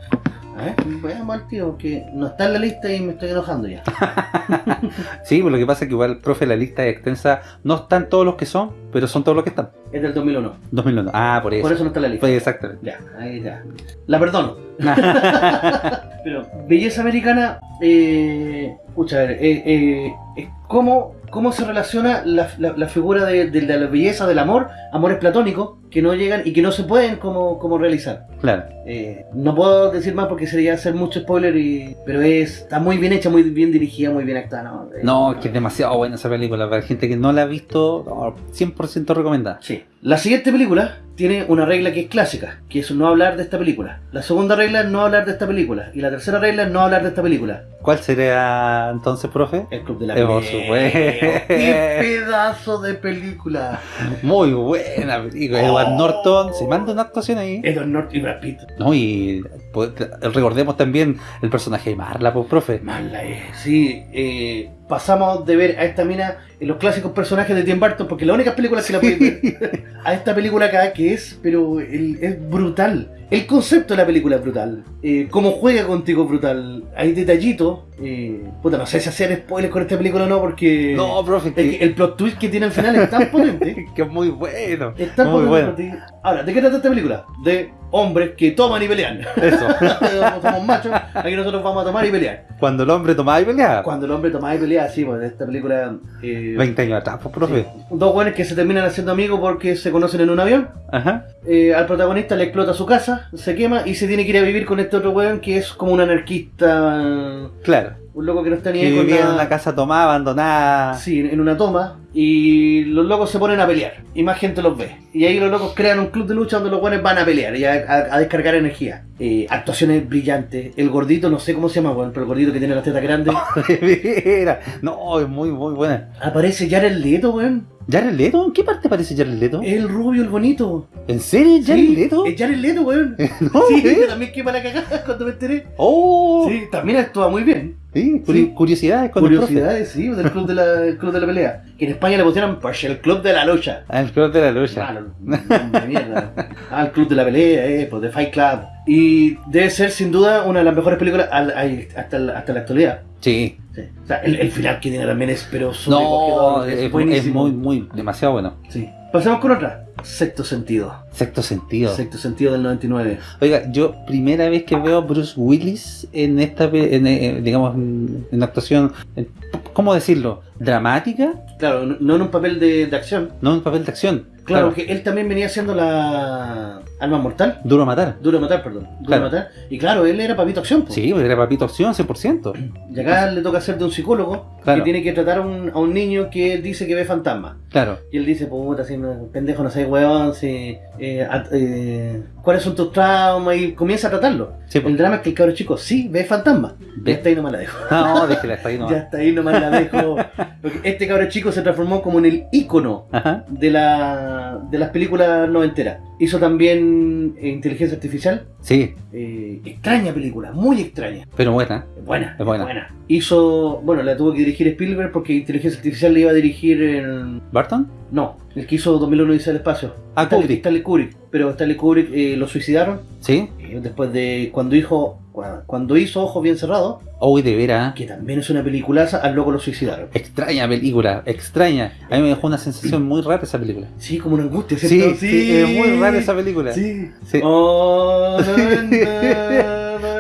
A ver, veamos al tío, que no está en la lista y me estoy enojando ya. Sí, pues lo que pasa es que igual, profe, la lista es extensa. No están todos los que son, pero son todos los que están. Es del 2001, 2001. Ah, por eso. por eso no está en la lista. Pues exactamente. Ya, ahí ya. La perdono. Pero belleza americana, eh, escucha, a ver, eh, eh, es cómo, cómo se relaciona la, la- la figura de, de la belleza del amor, amores platónicos, que no llegan y que no se pueden como, como realizar. claro. Eh, no puedo decir más porque sería hacer mucho spoiler, y, pero es, está muy bien hecha, muy bien dirigida, muy bien actuada. No, No, es que es demasiado buena esa película. Para gente que no la ha visto, no, 100% recomendada. Sí. La siguiente película tiene una regla que es clásica, que es no hablar de esta película. La segunda regla es no hablar de esta película. Y la tercera regla es no hablar de esta película. ¿Cuál sería entonces, profe? El Club de la Eh, supuesto. ¡Qué pedazo de película! Muy buena película. Edward. Norton se manda una actuación ahí. Edward Norton y Brad Pitt. No, y pues, recordemos también el personaje de Marla, pues, profe. Mala es. Sí, eh, pasamos de ver a esta mina en los clásicos personajes de Tim Burton, porque la única película que la pueden ver, a esta película acá que es, pero el- es brutal. El concepto de la película es brutal. Eh, cómo juega contigo brutal. Hay detallitos. Eh, puta, no sé si hacer spoilers con esta película o no, porque No, profe, que el plot twist que tiene al final es tan potente. que es muy bueno. Es tan Muy potente. bueno. Ahora, ¿de qué trata esta película? De hombres que toman y pelean. Eso. Somos machos, aquí nosotros vamos a tomar y pelear. Cuando el hombre tomaba y peleaba. Cuando el hombre tomaba y peleaba, sí, pues esta película. eh, 20 años atrás, pues, profe. sí. Dos buenos que se terminan haciendo amigos porque se conocen en un avión. Ajá. Eh, al protagonista le explota su casa, se quema y se tiene que ir a vivir con este otro weón que es como un anarquista. Claro. Un loco que no está ni Que ahí con vivía en nada. una casa tomada, abandonada. Sí, en una toma. Y los locos se ponen a pelear. Y más gente los ve. Y ahí los locos crean un club de lucha donde los buenos van a pelear y a, a- a descargar energía. Eh, actuaciones brillantes. El gordito, no sé cómo se llama, weón, pero el gordito que tiene las tetas grandes. Mira. No, es muy, muy buena. Aparece Jared Leto, weón. ¿Jared Leto? ¿En qué parte aparece Jared Leto? El rubio, el bonito. ¿En serio? ¿Jared Sí, Leto? Es Jared Leto, weón. No, sí, ¿eh? también qué para cagar cuando me enteré. ¡Oh! Sí, también actúa muy bien. Sí, curi- Sí. curiosidades con el profe. Curiosidades, sí, del club de, la, club de la pelea. Que España le pusieron pues, el club de la lucha. Ah, el club de la lucha. Ah, no, de mierda. Ah, el club de la pelea, eh, pues de Fight Club. Y debe ser sin duda una de las mejores películas hasta, la, hasta la actualidad. Sí. Sí. O sea, el, el final que tiene también es pero No, es, es buenísimo. muy, muy, demasiado bueno. Sí. Pasamos con otra. Sexto sentido. Sexto sentido. Sexto sentido del 99. Oiga, yo primera vez que veo a Bruce Willis en esta, pe- en, eh, digamos, en, en actuación, en- ¿cómo decirlo? Dramática, Claro, no en un papel de, de acción. no en papel de acción. Claro, que él también venía haciendo la Alma Mortal. Duro a matar. Duro de matar, perdón. Duro Claro. de matar. Y claro, él era papito acción. po. Sí, porque era papito acción 100%. Y acá le toca ser de un psicólogo Claro. que tiene que tratar a un, a un niño que él dice que ve fantasmas. Claro. Y él dice, puta, si pendejo, no sé, weón, si, eh, eh, ¿cuáles son tus traumas? Y comienza a tratarlo. Sí, pues. El drama es que el cabro chico sí ve fantasmas. Ve. Ya hasta ahí nomás la dejo. No, déjela, está ahí Ya nomás. hasta ahí nomás la dejo. Porque este cabro chico se transformó como en el ícono Ajá. de, la, de las películas noventeras. Hizo también eh, Inteligencia Artificial. Sí, eh, extraña película, muy extraña. pero buena. Buena, Es buena. Hizo, bueno, la tuvo que dirigir Spielberg porque Inteligencia Artificial le iba a dirigir en... ¿Barton? No, el que hizo 2001 Dice el Espacio. Ah, Stanley- Kubrick. Stanley Kubrick. Pero Stanley Kubrick eh, lo suicidaron Sí. eh, después de cuando hizo, cuando hizo Ojos Bien Cerrados, Uy, de veras. que también es una peliculaza, al loco lo suicidaron. Extraña película, extraña. A mí me dejó una sensación muy rara esa película. Sí, como una angustia, Sí, ¿cierto? sí, es muy rara esa película. Sí. Sí. Oh,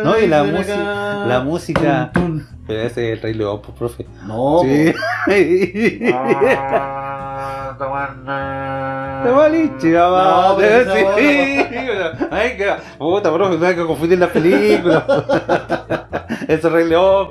No, y la, música, la música. Pero ese es el Rey León, pues, profe. No, Sí. Ah, mamá. No, pero esa Sí. Ay, que. Puta, no hay que confundir las películas. Ese es Rey León.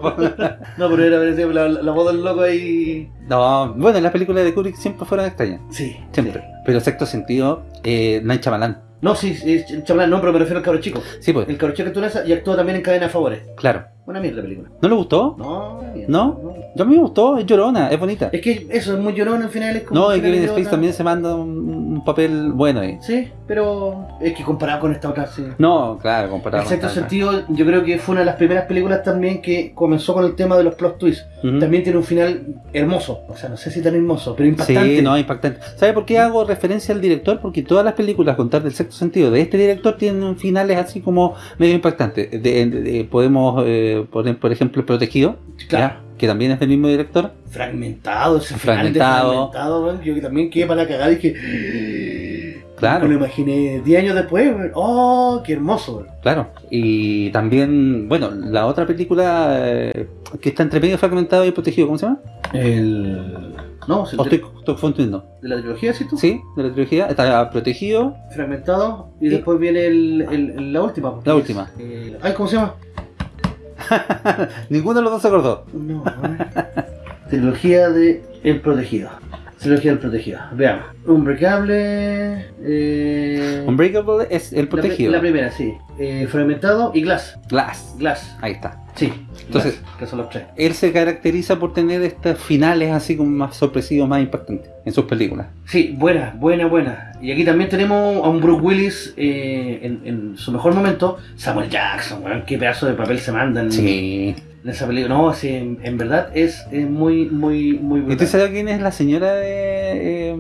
No, pero era la, la voz del loco ahí. No, bueno, las películas de Kubrick siempre fueron extrañas. Sí, Siempre. sí. Pero sexto sentido, eh, Night Shyamalan. No, sí, sí, chavalán, no, pero me refiero al cabro chico. Sí, pues, El cabro chico en esa y actúa también en Cadena de Favores. claro. Una mierda la película. ¿No le gustó? No, bien, ¿No? Yo a mí me gustó, es llorona, es bonita. Es que eso es muy llorón al final. Es como No, y Kevin. Space también se manda un, un papel bueno ahí. Sí, pero es que comparado con esta otra, sí. No, claro, comparado En con cierto tal, sentido, yo creo que fue una de las primeras películas también que comenzó con el tema de los plot twists. También tiene un final hermoso, o sea, no sé si tan hermoso, pero impactante. Sí, no, impactante. ¿Sabe por qué hago referencia al director? Porque todas las películas, contar del sexto sentido, de este director tienen finales así como medio impactantes. De- de- de- podemos eh, poner, por ejemplo, El Protegido, Claro. ¿ya? que también es del mismo director. Fragmentado, ese final de Fragmentado. fragmentado, weón, yo que también quedé para la cagada y dije. Claro. Me lo imaginé 10 años después, weón. ¡Oh, qué hermoso! Claro. Y también, bueno, la otra película eh, que está entre medio fragmentado y protegido, ¿cómo se llama? El. No, el ¿O de, estoy, estoy confundiendo? de la trilogía, ¿sí tú? Sí, de la trilogía. Está protegido. Fragmentado y Y- después viene el, el- la última. porque La última. eh, ay, ¿cómo se llama? Ninguno de los dos se acordó. No, ver. Trilogía de El Protegido. Trilogía del Protegido. Veamos. Unbreakable. Eh, Unbreakable es el la protegido. La, primera, sí. Eh, fragmentado y Glass. Glass. Glass. Ahí está. Sí. Entonces- Glass, que son los tres. Él se caracteriza por tener estos finales así como más sorpresivos, más impactantes en sus películas. Sí, buena, buena, buena. Y aquí también tenemos a un Bruce Willis eh, en, en su mejor momento. Samuel Jackson, weón. Qué pedazo de papel se mandan Sí. En esa película. No, sí, en, en verdad es, es muy, muy, muy ¿Y brutal. usted sabe quién es la señora de... eh,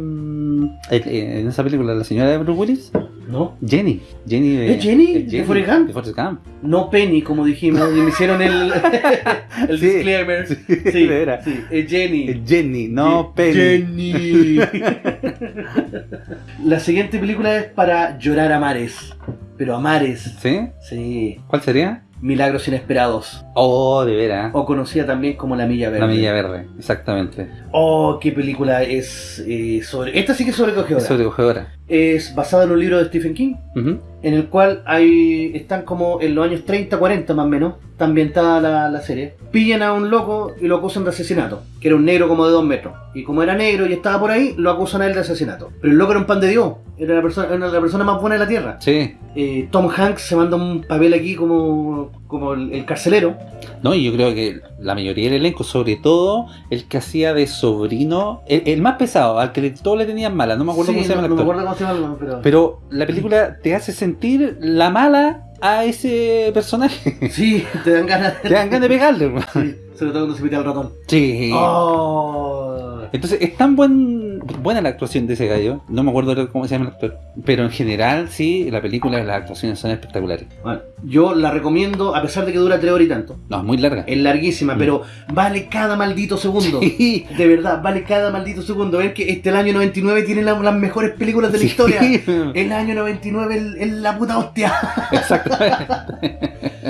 eh, en esa película, la señora de Bruce Willis? ¿No? Jenny. Jenny de, ¿Es Jenny? ¿De Forrest Gump? De Forrest Gump. No Penny, como dijimos, y me hicieron el, el Sí, disclaimer. sí, veras. sí, es Jenny. Es Jenny, no Penny. Jenny. La siguiente película es para llorar a mares. Pero a mares. ¿Sí? Sí. ¿Cuál sería? Milagros inesperados. Oh, de veras. O conocida también como La Milla Verde. La Milla Verde, exactamente. Oh, qué película es eh, sobre. Esta sí que es sobrecogedora. Es sobrecogedora. es basada en un libro de Stephen King, Ujú. En el cual hay están como en los años 30, 40 más o menos, está ambientada la, la serie. Pillan a un loco y lo acusan de asesinato, que era un negro como de dos metros. Y como era negro y estaba por ahí, lo acusan a él de asesinato. Pero el loco era un pan de Dios, era la persona, era la persona más buena de la tierra. Sí. Eh, Tom Hanks se manda un papel aquí como, como el, el carcelero. No, y yo creo que la mayoría del elenco, sobre todo el que hacía de sobrino, el, el más pesado, al que todos le tenían mala, no me acuerdo Sí, cómo se llama no, el no me actor. acuerdo cómo se llama, pero... Pero la película te hace sentir la mala a ese personaje. Sí, te dan ganas te dan ganas de pegarle. Sí, sobre todo cuando se mete al ratón. Sí. Oh. Entonces es tan buen, buena la actuación de ese gallo, no me acuerdo cómo se llama el actor, pero en general sí, la película, las actuaciones son espectaculares. Bueno, yo la recomiendo a pesar de que dura tres horas y tanto. No, es muy larga. Es larguísima, Mm. pero vale cada maldito segundo. Sí. De verdad, vale cada maldito segundo. Ver que este el año 99 tiene la- las mejores películas de la Sí. historia. El año 99 es- es la puta hostia. Exactamente.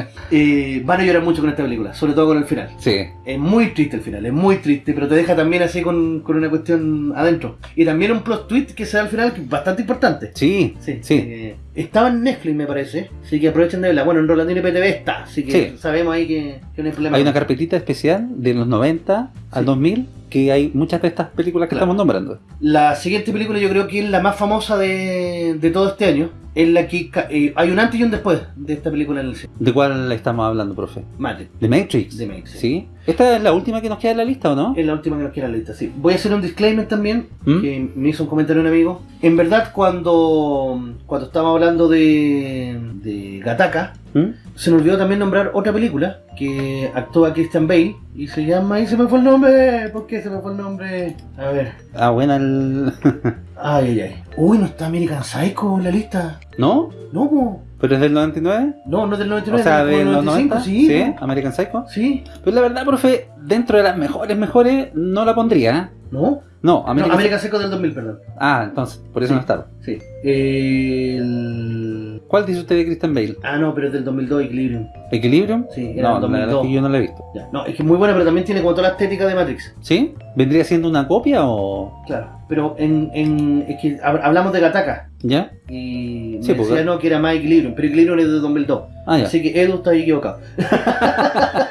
Eh, van a llorar mucho con esta película, sobre todo con el final. Sí. Es muy triste el final, es muy triste, pero te deja también así con, con una cuestión adentro. Y también un plot twist que se da al final que es bastante importante. Sí, Sí, sí. eh, estaba en Netflix, me parece. Así que aprovechen de verla. Bueno, en Rolandino y PTV está, así que Sí. sabemos ahí que, que no hay problema. Hay una carpetita especial de los 90 al Sí. 2000 que hay muchas de estas películas que Claro. estamos nombrando. La siguiente película yo creo que es la más famosa de, de todo este año. Es la que eh, hay un antes y un después de esta película en el cine. ¿De cuál estamos hablando, profe? Matrix. ¿The Matrix? The Matrix. ¿Sí? ¿Esta es la última que nos queda en la lista o no? Es la última que nos queda en la lista, sí. Voy a hacer un disclaimer también, ¿Mm? que me hizo un comentario un amigo. En verdad, cuando, cuando estábamos hablando de, de Gataka, ¿Mm? se nos olvidó también nombrar otra película que actúa Christian Bale y se llama. Y se me fue el nombre. ¿Por qué se me fue el nombre? A ver. Ah, buena el... Ay, ay, ay. Uy, no está American Psycho en la lista. ¿No? No, po. ¿Pero es del 99? No, no es del O 99, sea, es de del los 95, 90? sí. ¿Sí? ¿no? ¿American Psycho? Sí. Pues la verdad, profe, dentro de las mejores, mejores, no la pondría. ¿eh? ¿No? American Psycho del 2000, perdón. Ah, entonces, por eso Sí. no está. Sí. El... ¿Cuál dice usted de Christian Bale? Ah, no, pero es del 2002, Equilibrium. ¿Equilibrium? Sí, era No, del la verdad es 2002. que yo no la he visto. Ya. No, es que es muy buena, pero también tiene como toda la estética de Matrix. ¿Sí? ¿Vendría siendo una copia o...? Claro. Pero en, en es que hab- hablamos de Gataka. ¿Ya? Y me Sí, porque- decía no que era más Equilibrium, pero Equilibrium es de 2002. Ah, ya. Así que Edu está equivocado.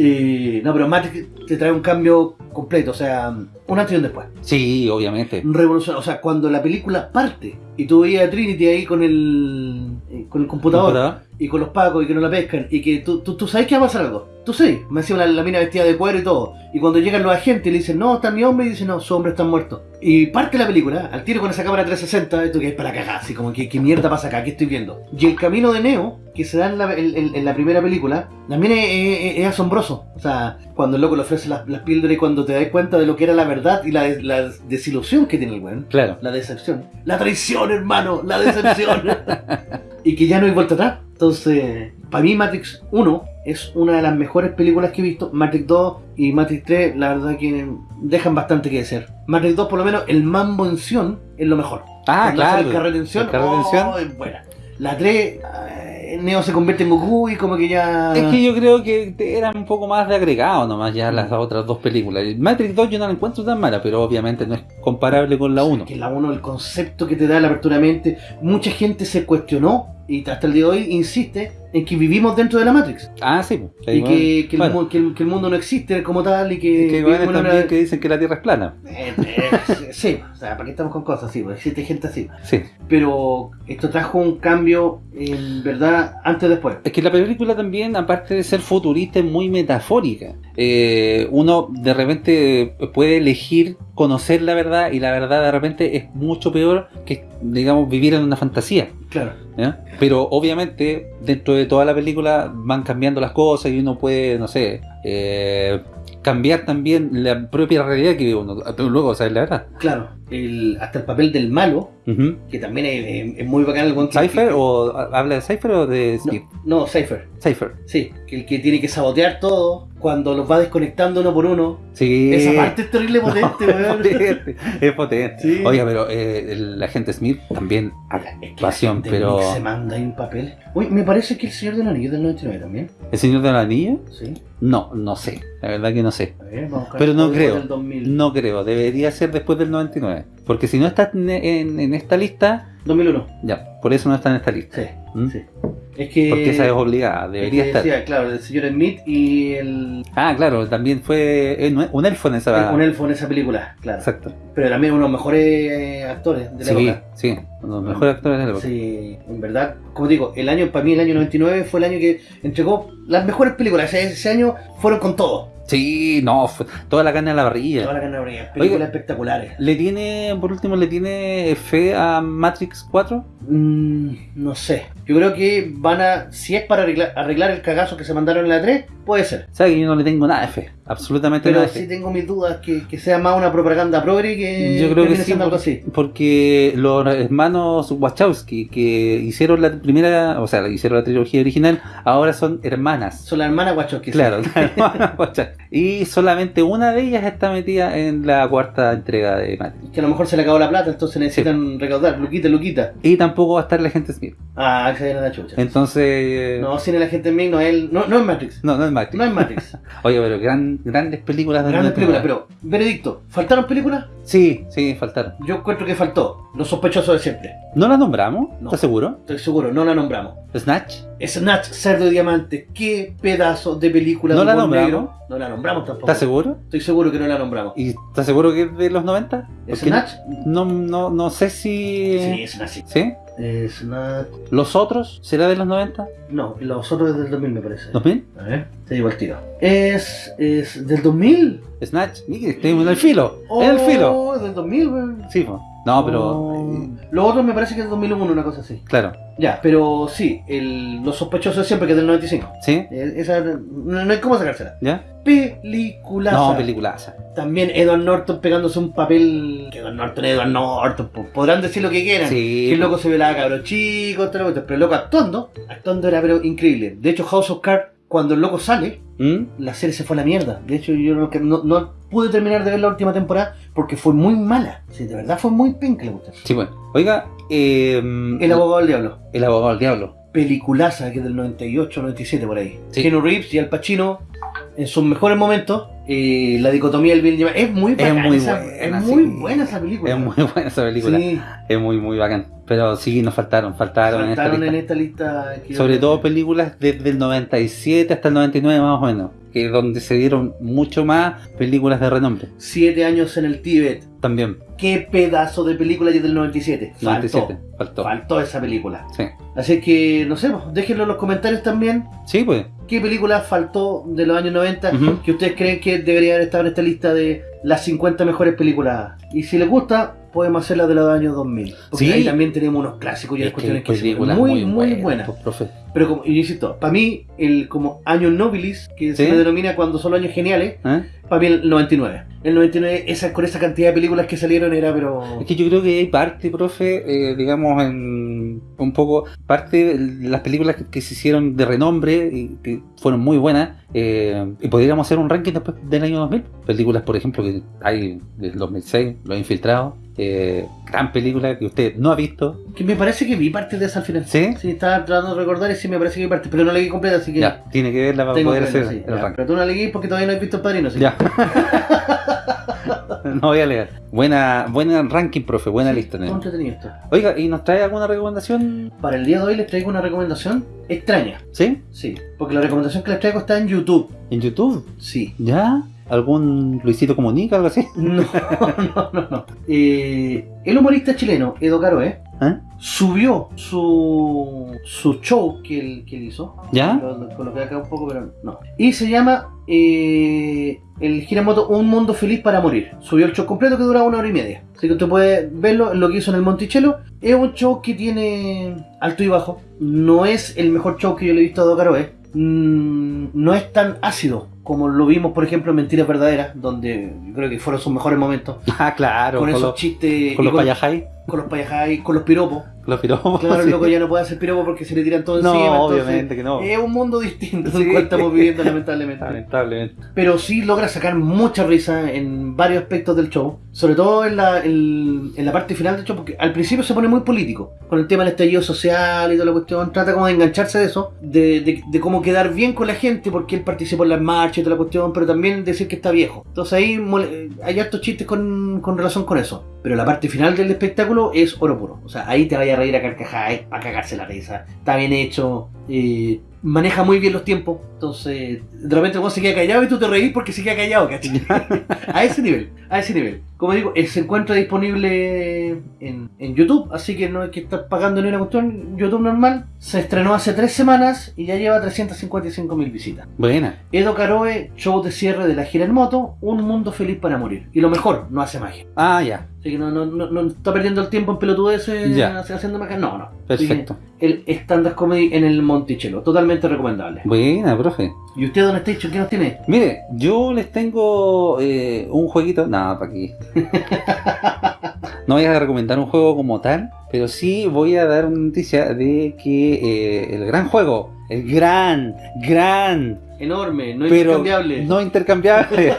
Eh, no, pero Matrix te trae un cambio completo, o sea, un antes y un después. Sí, obviamente. Revolución, o sea, cuando la película parte y tú veías a Trinity ahí con el, eh, con el computador ¿Computador? y con los pacos y que no la pescan y que tú, tú, tú sabes que va a pasar algo. Tú sabes, me hacía la, la mina vestida de cuero y todo. Y cuando llegan los agentes y le dicen, no, está mi hombre, y dicen, no, su hombre está muerto. Y parte la película, al tiro con esa cámara 360, esto que es para cagar, así como que, ¿qué mierda pasa acá? ¿Qué estoy viendo? Y el camino de Neo, que se da en la, en- en- en la primera película, también es, es- es asombroso. O sea, cuando el loco le ofrece las, las píldoras y cuando te das cuenta de lo que era la verdad y la, des- la desilusión que tiene el weón. Claro. La decepción. La traición, hermano. La decepción. y que ya no hay vuelta atrás. Entonces, para mí Matrix 1 es una de las mejores películas que he visto. Matrix 2 y Matrix 3, la verdad que dejan bastante que decir. Matrix 2, por lo menos, el mambo en Sion es lo mejor. Ah, claro. El El carrete en oh, es buena. La 3, eh, Neo se convierte en Goku y como que ya... Es que yo creo que eran un poco más de agregado nomás ya las otras dos películas. Matrix 2 yo no la encuentro tan mala, pero obviamente no es comparable con la 1. Que la 1, el concepto que te da la apertura de mente, mucha gente se cuestionó y hasta el día de hoy insiste en que vivimos dentro de la Matrix. Ah, sí. pues. Y que, que el, Bueno. mu- que el- que el mundo no existe como tal y que... que una- también que dicen que la Tierra es plana. Eh, eh, sí, o sea, ¿para qué estamos con cosas así? Porque existe gente así. Sí. Pero esto trajo un cambio, en verdad, antes después. Es que la película también, aparte de ser futurista, es muy metafórica. Eh, uno de repente puede elegir conocer la verdad y la verdad de repente es mucho peor que, digamos, vivir en una fantasía. Claro. Pero obviamente dentro de toda la película van cambiando las cosas y uno puede, no sé, eh, cambiar también la propia realidad que vive uno. Luego, ¿sabes la verdad? Claro. El, hasta el papel del malo, Que también es, es- es muy bacán el que- ¿Cypher que- o habla de Cypher o de Skip? No, no, Cypher. Cypher. Sí, que el que tiene que sabotear todo cuando los va desconectando uno por uno. Sí. Esa parte es terrible potente, es weón. potente, es potente. Sí. Oiga, pero eh, el agente Smith también Es que la gente pero se manda ahí un papel. Uy, me parece que el Señor del Anillo es del 99 también. ¿El Señor de la Anilla? Sí. No, no sé, la verdad que no sé. A ver, vamos a Pero no creo, del 2000. no creo, debería ser después del 99. 99. Porque si no está en, en- en esta lista, 2001. ya, por eso no está en esta lista. Sí, ¿Mm? sí. Es que. Porque esa es obligada, es debería estar. claro, el señor Smith y el. Ah, claro, también fue un elfo en esa. Un elfo en esa película, claro. Exacto. Pero también uno de los mejores actores de la Sí, época. sí, uno de los mejores actores de la época. Sí, en verdad, como digo, el año, para mí el año 99 fue el año que entregó las mejores películas. Ese, ese año fueron con todo. Sí, no, fue toda la carne a la parrilla. Toda la ganadoría. Películas Oiga. espectaculares. ¿Le tiene, por último, le tiene fe a Matrix 4? Mm, no sé. Yo creo que van a. Si es para arreglar, arreglar el cagazo que se mandaron en la 3, puede ser. ¿Sabes que yo no le tengo nada de fe? Absolutamente Pero nada de sí fe. tengo mis dudas que, que sea más una propaganda progre que. Yo creo que sí, siendo algo así. porque los hermanos Wachowski que hicieron la primera, o sea, hicieron la trilogía original, ahora son hermanas. Son las hermanas Wachowski. sí. Claro, las hermanas Wachowski. y solamente una de ellas está metida en la cuarta entrega de Matrix. Que a lo mejor se le acabó la plata, entonces necesitan recaudar. Luquita, Luquita. Y tampoco va a estar la gente Smith. Ah, viene la chucha. Entonces, no, No, sin la gente en mí, no, él, no, no es Matrix. no, es Matrix. No es Matrix. Oye, pero gran, grandes películas de Grandes películas, 99. pero, veredicto, ¿faltaron películas? Sí, sí, faltaron. Yo encuentro que faltó. Los sospechosos de siempre. ¿No las nombramos? No. ¿Estás seguro? Estoy seguro, no la nombramos. ¿Snatch? Snatch, Cerdo y Diamante, qué pedazo de película ¿No de la nombramos? negro. No la nombramos tampoco. ¿Estás seguro? Estoy seguro que no la nombramos. ¿Y estás seguro que es de los 90? Porque ¿Snatch? No, no, no sé si... Sí, Snatch. sí. ¿Sí? Snatch. ¿Los otros? ¿Será de los 90? No, los otros es del 2000 me parece. ¿2000? A ver, te digo el tiro. Es, es del 2000. ¿Snatch? Estoy en el filo. en el filo. Oh, es del 2000, weón. Sí, po. No, pero... Oh. eh, Los otros me parece que es del 2001, una cosa así. claro. Ya, pero sí, el, los sospechosos de siempre que es del 95. ¿Sí? Eh, Esa, no, no hay cómo sacársela. ¿Ya? Peliculaza. No, peliculaza. También Edward Norton pegándose un papel. Que Edward Norton, Edward Norton. po- Podrán decir lo que quieran. Sí. Que el loco se velaba cabros chicos, todo lo que- pero el loco actuando, actuando era pero increíble. De hecho, House of Cards, cuando el loco sale, ¿Mm? la serie se fue a la mierda. De hecho, yo no, no, no pude terminar de ver la última temporada porque fue muy mala. Sí, de verdad fue muy penca la. Sí, bueno. Oiga, eh, El abogado del diablo. El abogado del diablo. Peliculaza que es del 98, 97 por ahí. Sí. Keanu Reeves y Al Pacino en sus mejores momentos. Eh, la dicotomía del bien y el mal. Es muy Es muy esa, buena, es muy sí. buena esa película. Es muy buena esa película. Sí, Es muy, muy bacán. Pero sí, nos faltaron, faltaron, faltaron en en esta lista. esta lista. Sobre todo películas desde el 97 hasta el 99 más o menos. Que donde se dieron mucho más películas de renombre. Siete años en el Tíbet. También. Qué pedazo de película y es del 97. Faltó. 97. Faltó. Faltó esa película. Sí. Así que, no sé, pues, déjenlo en los comentarios también. Sí, pues. ¿Qué película faltó de los años 90 Ujú. que ustedes creen que debería haber estado en esta lista de las 50 mejores películas? Y si les gusta, podemos hacerla de los años 2000. Porque Sí. ahí también tenemos unos clásicos y hay Es que cuestiones que, son muy, muy, buenas, pues. Pero como, y yo insisto, para mí, el como año nobilis, que se le denomina cuando son los años geniales, ¿Eh? para mí el 99. El 99, esa, con esa cantidad de películas que salieron era, pero... Es que yo creo que hay parte, profe, eh, digamos, en un poco, parte de las películas que, que se hicieron de renombre y que fueron muy buenas, eh, y podríamos hacer un ranking después del año 2000. Películas, por ejemplo, que hay del 2006, Los Infiltrados, eh, gran película que usted no ha visto. Que me parece que vi parte de esa al final. ¿Sí? Sí, estaba tratando de recordar y sí me parece que vi parte, pero no la vi completa, así que... Ya, tiene que verla para poder hacer sí, el ya. Pero tú no la leí porque todavía no has visto el padrino, sí. Ya. no voy a leer. Buena, buena ranking, profe, buena lista. Muy tenemos. entretenido esto. Oiga, ¿y nos trae alguna recomendación? Para el día de hoy les traigo una recomendación extraña. ¿Sí? Sí, porque la recomendación que les traigo está en YouTube. ¿En YouTube? Sí. ¿Ya? ¿Algún Luisito Comunica, algo así? No, no, no, no. Eh, el humorista chileno, Edo Caroe, ¿Eh? subió su, su show que él, que él hizo. ¿Ya? Lo, lo coloqué acá un poco, pero no. Y se llama eh, El Giramoto Un Mundo Feliz para Morir. Subió el show completo que dura una hora y media. Así que usted puede verlo, lo que hizo en el Monticello. Es un show que tiene alto y bajo. No es el mejor show que yo le he visto a Edo Caroe. Mm, no es tan ácido como lo vimos, por ejemplo, en Mentiras Verdaderas, donde creo que fueron sus mejores momentos. Ah, claro. con Con, esos los, chistes, con los payajay, con los payajay, con los piropos. los piropos. Claro, sí. el loco ya no puede hacer piropo porque se le tiran todo No, encima. entonces obviamente que no. Es un mundo distinto Sí. el cual estamos viviendo, lamentablemente. Lamentablemente. Pero sí logra sacar mucha risa en varios aspectos del show, sobre todo en la, en, en la parte final del show, porque al principio se pone muy político, con el tema del estallido social y toda la cuestión, trata como de engancharse de eso, de, de, de cómo quedar bien con la gente, porque él participó en las marchas y toda la cuestión, pero también decir que está viejo. Entonces ahí mole- hay hartos chistes con, con relación con eso. Pero la parte final del espectáculo es oro puro. O sea, ahí te vaya a reír a carcajadas, a cagarse la risa. Está bien hecho. eh, maneja muy bien los tiempos. Entonces, de repente vos se queda callado y tú te reís porque se queda callado, ¿cachai? a ese nivel, a ese nivel. Como digo, eh, se encuentra disponible en, en YouTube, así que no hay que estar pagando ni una cuestión. YouTube normal. Se estrenó hace tres semanas y ya lleva 355 mil visitas. Buena. Edo Caroe, show de cierre de la gira en moto, un mundo feliz para morir. Y lo mejor, no hace magia. Ah, ya. Así que no, no, no, no está perdiendo el tiempo en pelotudeces Ya. hace- haciendo magia. No, no. Perfecto. El stand-up comedy en el Monticello, totalmente recomendable. Buena, profe. ¿Y usted, Don Station, qué nos tiene? Mire, yo les tengo eh, un jueguito. Nada, para aquí. No voy a recomendar un juego como tal, pero sí voy a dar una noticia de que eh, el gran juego, el gran, gran, Enorme, no pero intercambiable. no intercambiable,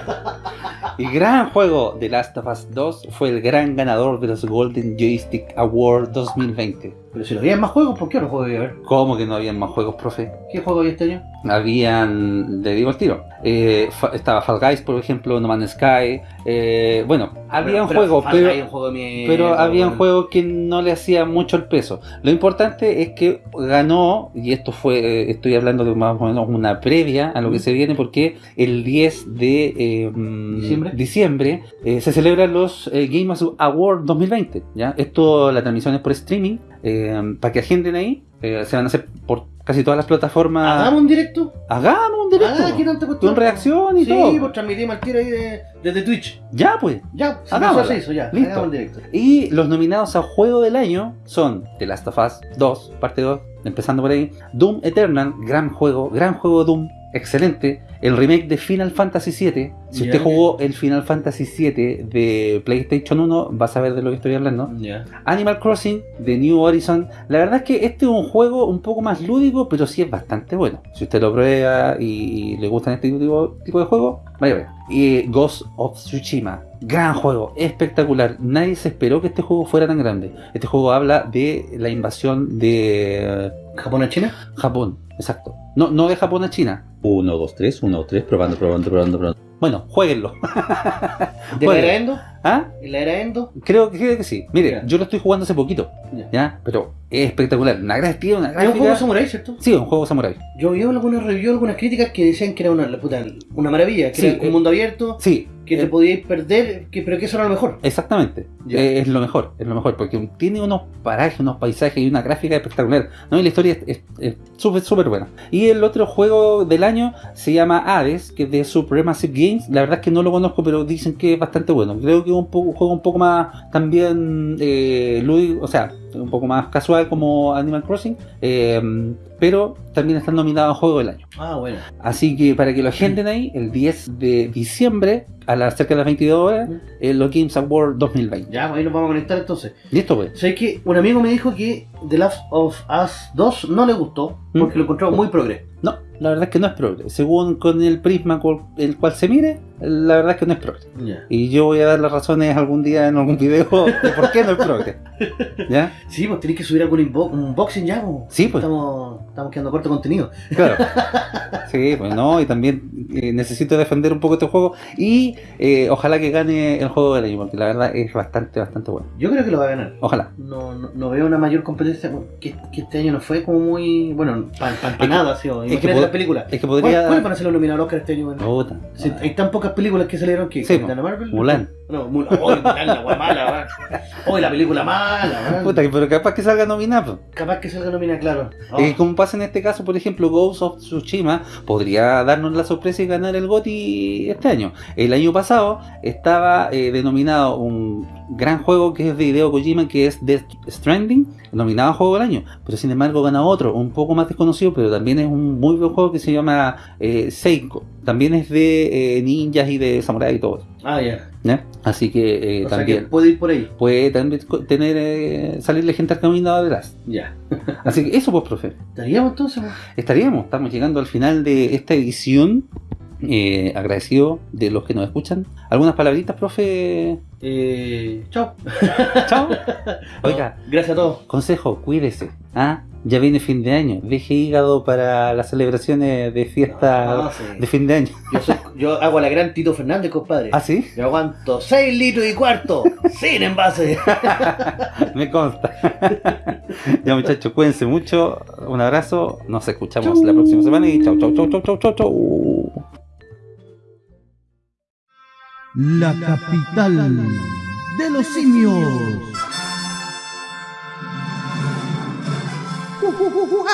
el gran juego de Last of Us 2 fue el gran ganador de los Golden Joystick Award 2020. Pero si lo había más juegos, ¿por qué no juego a ver? ¿Cómo que no habían más juegos, profe? ¿Qué juego había este año? Habían, le digo el tiro, eh, fa- estaba Fall Guys, por ejemplo, No Man's Sky, eh, bueno, habían Pero- juegos, Fall pero, es un juego pero habían weón. juegos que no le hacían mucho el peso. Lo importante es que ganó, y esto fue, eh, estoy hablando de más o menos una previa a lo que Mm. se viene, porque el 10 de eh, ¿Diciembre? diciembre, eh, se celebran los eh, Game Awards 2020. ¿ya? Esto, la transmisión es por streaming, eh, para que agenden ahí, eh, se van a hacer por casi todas las plataformas. ¿Hagamos un directo? Hagamos un directo. Ah, ¿qué tanta cuestión? Con reacción y sí, todo. pues transmitimos al tiro ahí de- desde Twitch. Ya, pues. Ya, se hizo, se hizo, ya. Listo. Hagamos un directo. Y los nominados a Juego del Año son The Last of Us 2, parte 2, empezando por ahí. Doom Eternal, gran juego, gran juego Doom, excelente. El remake de Final Fantasy VII. Si usted jugó el Final Fantasy VII de PlayStation 1, va a saber de lo que estoy hablando. Animal Crossing, The New Horizon. La verdad es que este es un juego un poco más lúdico, pero sí es bastante bueno. Si usted lo prueba y, le gustan este tipo, tipo de juego, vaya a ver. Y Ghost of Tsushima, gran juego, espectacular. Nadie se esperó que este juego fuera tan grande. Este juego habla de la invasión de ¿Japón a China? Japón, exacto. No, no de Japón a China. 1, 2, 3, 1, 2, 3, probando, probando, probando, probando. Bueno, jueguenlo. ¿De Juegue. ¿Ah? ¿En la era Endo? Creo, creo que sí. Mire, yo lo estoy jugando hace poquito. Ya. ¿Ya? Pero es espectacular. Una gráfica, una Es un juego samurai, ¿cierto? Sí, un juego samurai. Yo vi algunas reviews, algunas críticas que decían que era una, la puta, una maravilla, que Sí, era un eh, mundo abierto, Sí. que te eh, podíais perder, que, pero que eso era lo mejor. Exactamente. Eh, es lo mejor, es lo mejor, porque tiene unos parajes, unos paisajes y una gráfica espectacular. ¿no? Y la historia es súper, súper buena. Y el otro juego del año se llama Hades, que es de Supremacy Games. La verdad es que no lo conozco, pero dicen que es bastante bueno. Creo que es un, poco, un juego un poco más también eh, o sea, un poco más casual como Animal Crossing. eh, pero también están nominados a Juego del Año. Ah, bueno. Así que para que lo agenden ahí, el 10 de diciembre, a las cerca de las 22 horas, en los Games Award 2020. Ya, pues ahí nos vamos a conectar entonces. Listo, pues. Sé que un amigo me dijo que The Last of Us 2 no le gustó ¿Mm? porque lo encontró muy progre. No, la verdad es que no es progre. Según con el prisma con el cual se mire, la verdad es que no es progre. Ya. Y yo voy a dar las razones algún día en algún video de por qué no es progre. ¿Ya? Sí, pues tenéis que subir algún unboxing ya, pues. Sí, pues. Estamos, estamos quedando corto contenido. Claro. Sí, pues no, y también eh, necesito defender un poco este juego. Y eh, ojalá que gane el juego del año, porque la verdad es bastante, bastante bueno. Yo creo que lo va a ganar. Ojalá. No, no, no veo una mayor competencia que, que este año no fue como muy. Bueno, para pa, pa nada, sí. que las películas. Es que ¿Cuál- podría. ¿Cuáles van a ser los nominados Oscar este año? bueno? Si hay tan pocas películas que salieron que Sí, Capitana Marvel. Mulan. No, Mulan. Oh, la wea mala. Hoy la película mala. Puta, pero capaz que salga nominado. Capaz que salga nominada, claro. Oh, Eh, como pasa en este caso, por ejemplo, Ghost of Tsushima podría darnos la sorpresa y ganar el GOTY este año. El año pasado estaba eh, denominado un gran juego que es de Hideo Kojima, que es Death Stranding, nominado a Juego del Año. Pero sin embargo gana otro, un poco más desconocido, pero también es un muy buen juego que se llama eh, Seiko. También es de eh, ninjas y de samurai y todo. Ah, ya. Así que eh, o sea también que puede ir por ahí. puede también tener eh, salirle gente al camino atrás. Ya. Así que eso pues, profe. ¿Estaríamos entonces? pues? estaríamos, estamos llegando al final de esta edición. Eh, agradecido de los que nos escuchan. ¿Algunas palabritas, profe? Chao. Chao. Oiga, Gracias a todos. consejo, cuídese. ¿ah? Ya viene fin de año. Deje hígado para las celebraciones de fiesta Ah, sí. de fin de año. Yo, soy- yo hago a la gran Tito Fernández, compadre. ¿Ah, sí? Yo aguanto 6 litros y cuarto, sin envase. Me consta. ya muchachos, cuídense mucho. Un abrazo. Nos escuchamos la próxima semana y chau, chau, chau, chau, chau, chau, chau. La capital de los simios. 우와